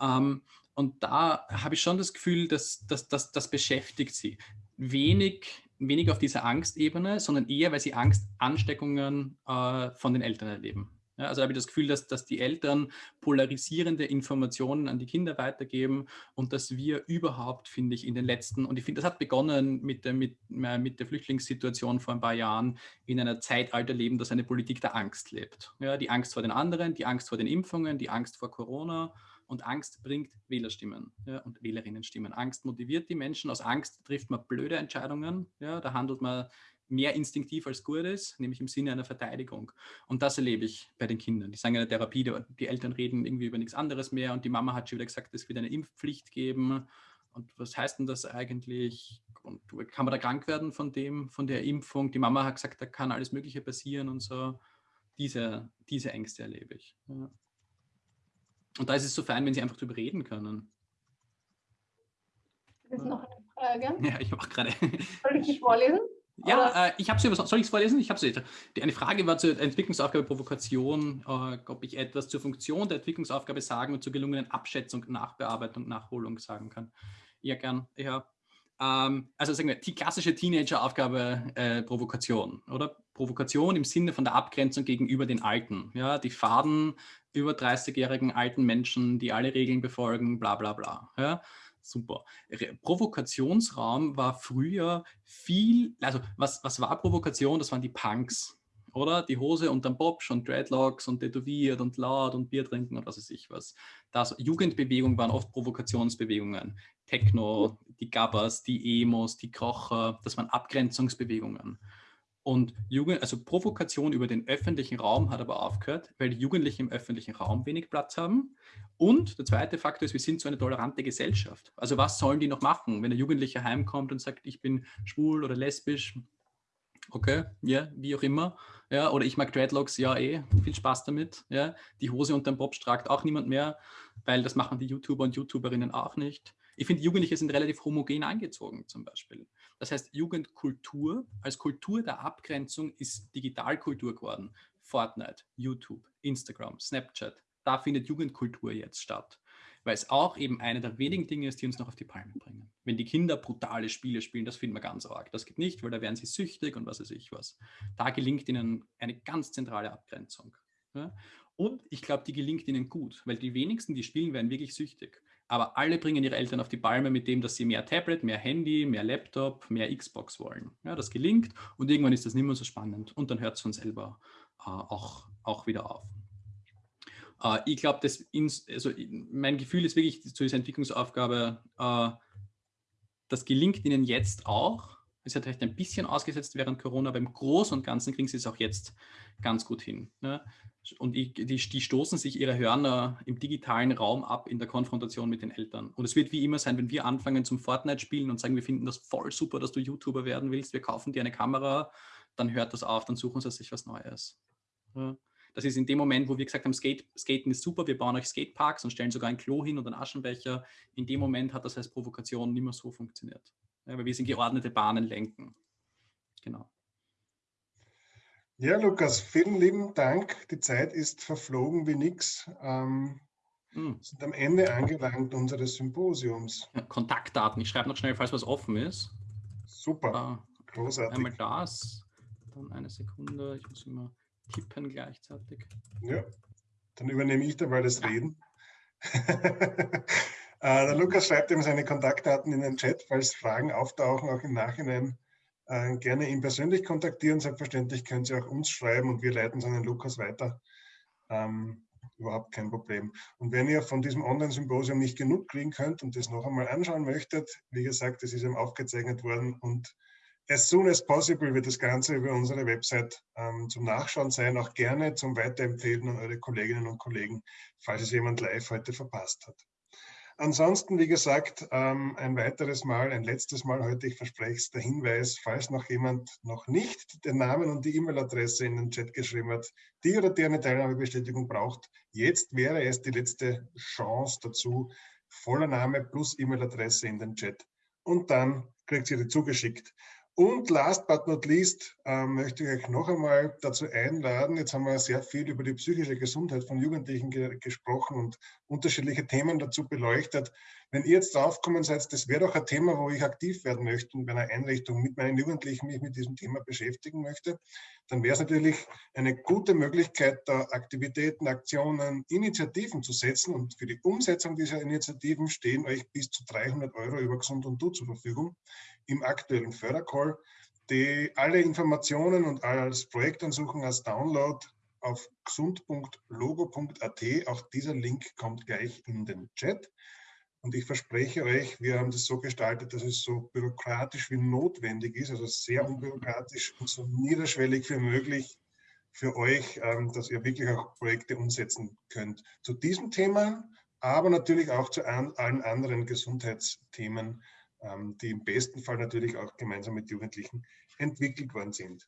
Speaker 2: Ähm, und da habe ich schon das Gefühl, dass, dass, dass das beschäftigt sie. Wenig, wenig auf dieser Angstebene, sondern eher, weil sie Angstansteckungen äh, von den Eltern erleben. Ja, also habe ich das Gefühl, dass, dass die Eltern polarisierende Informationen an die Kinder weitergeben und dass wir überhaupt, finde ich, in den letzten, und ich finde, das hat begonnen mit der, mit, mit der Flüchtlingssituation vor ein paar Jahren, in einer Zeitalter leben, dass eine Politik der Angst lebt. Ja, die Angst vor den anderen, die Angst vor den Impfungen, die Angst vor Corona und Angst bringt Wählerstimmen ja, und Wählerinnenstimmen. Angst motiviert die Menschen. Aus Angst trifft man blöde Entscheidungen. Ja, da handelt man mehr instinktiv als gut ist, nämlich im Sinne einer Verteidigung. Und das erlebe ich bei den Kindern. Die sagen in der Therapie, die Eltern reden irgendwie über nichts anderes mehr und die Mama hat schon wieder gesagt, es wird eine Impfpflicht geben. Und was heißt denn das eigentlich? Und kann man da krank werden von dem, von der Impfung? Die Mama hat gesagt, da kann alles Mögliche passieren und so. Diese, diese Ängste erlebe ich. Ja. Und da ist es so fein, wenn sie einfach darüber reden können.
Speaker 3: Das ist noch eine Frage.
Speaker 2: Ja, ich mache gerade.
Speaker 3: Soll ich die vorlesen?
Speaker 2: Ja, äh, ich habe sie über. Soll ich es vorlesen? Ich habe sie. Eine Frage war zur Entwicklungsaufgabe Provokation, äh, ob ich etwas zur Funktion der Entwicklungsaufgabe sagen und zur gelungenen Abschätzung, Nachbearbeitung, Nachholung sagen kann. Ja, gern. Ja. Ähm, also sagen wir, die klassische Teenager-Aufgabe äh, Provokation, oder? Provokation im Sinne von der Abgrenzung gegenüber den Alten. Ja, die faden über 30-jährigen alten Menschen, die alle Regeln befolgen, bla bla bla. Ja super. Provokationsraum war früher viel, also was, was war Provokation? Das waren die Punks, oder? Die Hose unterm Bobsch und Dreadlocks und tätowiert und laut und Bier trinken und was weiß ich was. Das, Jugendbewegungen waren oft Provokationsbewegungen. Techno, die Gabbers, die Emos, die Krocher, das waren Abgrenzungsbewegungen. Und Jugend, also Provokation über den öffentlichen Raum hat aber aufgehört, weil die Jugendlichen im öffentlichen Raum wenig Platz haben. Und der zweite Faktor ist, wir sind so eine tolerante Gesellschaft. Also was sollen die noch machen, wenn ein Jugendlicher heimkommt und sagt, ich bin schwul oder lesbisch? Okay, ja, wie auch immer. Ja, oder ich mag Dreadlocks, ja eh, viel Spaß damit. Ja, die Hose unter dem Bob tragt auch niemand mehr, weil das machen die YouTuber und YouTuberinnen auch nicht. Ich finde, Jugendliche sind relativ homogen angezogen zum Beispiel. Das heißt, Jugendkultur als Kultur der Abgrenzung ist Digitalkultur geworden. Fortnite, YouTube, Instagram, Snapchat, da findet Jugendkultur jetzt statt. Weil es auch eben eine der wenigen Dinge ist, die uns noch auf die Palme bringen. Wenn die Kinder brutale Spiele spielen, das finden wir ganz arg. Das geht nicht, weil da werden sie süchtig und was weiß ich was. Da gelingt ihnen eine ganz zentrale Abgrenzung. Und ich glaube, die gelingt ihnen gut, weil die wenigsten, die spielen, werden wirklich süchtig aber alle bringen ihre Eltern auf die Palme mit dem, dass sie mehr Tablet, mehr Handy, mehr Laptop, mehr Xbox wollen. Ja, das gelingt und irgendwann ist das nicht mehr so spannend und dann hört es von selber äh, auch, auch wieder auf. Äh, ich glaube, also mein Gefühl ist wirklich zu dieser Entwicklungsaufgabe, äh, das gelingt ihnen jetzt auch. Es hat vielleicht ein bisschen ausgesetzt während Corona, aber im Großen und Ganzen kriegen sie es auch jetzt ganz gut hin. Ne? Und die, die, die, stoßen sich ihre Hörner im digitalen Raum ab in der Konfrontation mit den Eltern. Und es wird wie immer sein, wenn wir anfangen zum Fortnite-Spielen und sagen, wir finden das voll super, dass du YouTuber werden willst, wir kaufen dir eine Kamera, dann hört das auf, dann suchen sie sich was Neues. Ja. Das ist in dem Moment, wo wir gesagt haben, Skate, Skaten ist super, wir bauen euch Skateparks und stellen sogar ein Klo hin und einen Aschenbecher. In dem Moment hat das als Provokation nicht mehr so funktioniert. Ja, weil wir sind geordnete Bahnen lenken. Genau.
Speaker 1: Ja, Lukas, vielen lieben Dank. Die Zeit ist verflogen wie nix. Ähm, hm. sind am Ende angelangt unseres Symposiums.
Speaker 2: Ja, Kontaktdaten. Ich schreibe noch schnell, falls was offen ist.
Speaker 1: Super.
Speaker 2: Äh, Großartig. Einmal das, dann eine Sekunde. Ich muss immer tippen gleichzeitig.
Speaker 1: Ja, dann übernehme ich dabei das Reden. äh, der Lukas schreibt ihm seine Kontaktdaten in den Chat, falls Fragen auftauchen, auch im Nachhinein äh, gerne ihn persönlich kontaktieren. Selbstverständlich können Sie auch uns schreiben und wir leiten es an den Lukas weiter. Ähm, überhaupt kein Problem. Und wenn ihr von diesem Online-Symposium nicht genug kriegen könnt und das noch einmal anschauen möchtet, wie gesagt, es ist eben aufgezeichnet worden und as soon as possible wird das Ganze über unsere Website ähm, zum Nachschauen sein, auch gerne zum Weiterempfehlen an eure Kolleginnen und Kollegen, falls es jemand live heute verpasst hat. Ansonsten, wie gesagt, ähm, ein weiteres Mal, ein letztes Mal heute, ich verspreche es, der Hinweis, falls noch jemand noch nicht den Namen und die E-Mail-Adresse in den Chat geschrieben hat, die oder der eine Teilnahmebestätigung braucht, jetzt wäre es die letzte Chance dazu, voller Name plus E-Mail-Adresse in den Chat. Und dann kriegt ihr die zugeschickt. Und last but not least äh, möchte ich euch noch einmal dazu einladen. Jetzt haben wir sehr viel über die psychische Gesundheit von Jugendlichen ge gesprochen und unterschiedliche Themen dazu beleuchtet. Wenn ihr jetzt draufkommen seid, das wäre doch ein Thema, wo ich aktiv werden möchte und bei einer Einrichtung mit meinen Jugendlichen mich mit diesem Thema beschäftigen möchte, dann wäre es natürlich eine gute Möglichkeit, da Aktivitäten, Aktionen, Initiativen zu setzen. Und für die Umsetzung dieser Initiativen stehen euch bis zu 300 Euro über Gesund und Du zur Verfügung im aktuellen Fördercall. Die, alle Informationen und als Projektansuchung als Download auf gesund.logo.at. Auch dieser Link kommt gleich in den Chat. Und ich verspreche euch, wir haben das so gestaltet, dass es so bürokratisch wie notwendig ist, also sehr unbürokratisch und so niederschwellig wie möglich für euch, ähm, dass ihr wirklich auch Projekte umsetzen könnt. Zu diesem Thema, aber natürlich auch zu allen anderen Gesundheitsthemen, die im besten Fall natürlich auch gemeinsam mit Jugendlichen entwickelt worden sind.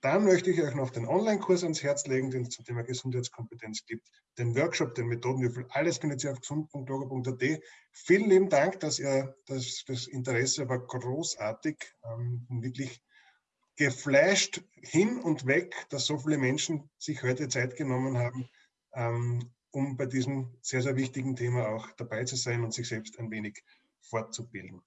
Speaker 1: Dann möchte ich euch noch den Online-Kurs ans Herz legen, den es zum Thema Gesundheitskompetenz gibt, den Workshop, den Methodenwürfel, alles findet ihr auf gesund.logo.at. Vielen lieben Dank, dass ihr, das, das Interesse war großartig, ähm, wirklich geflasht hin und weg, dass so viele Menschen sich heute Zeit genommen haben, ähm, um bei diesem sehr, sehr wichtigen Thema auch dabei zu sein und sich selbst ein wenig fortzubilden.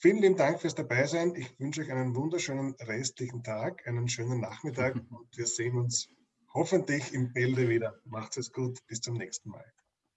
Speaker 1: Vielen lieben Dank fürs Dabeisein. Ich wünsche euch einen wunderschönen restlichen Tag, einen schönen Nachmittag und wir sehen uns hoffentlich im Bälde wieder. Macht es gut. Bis zum nächsten Mal.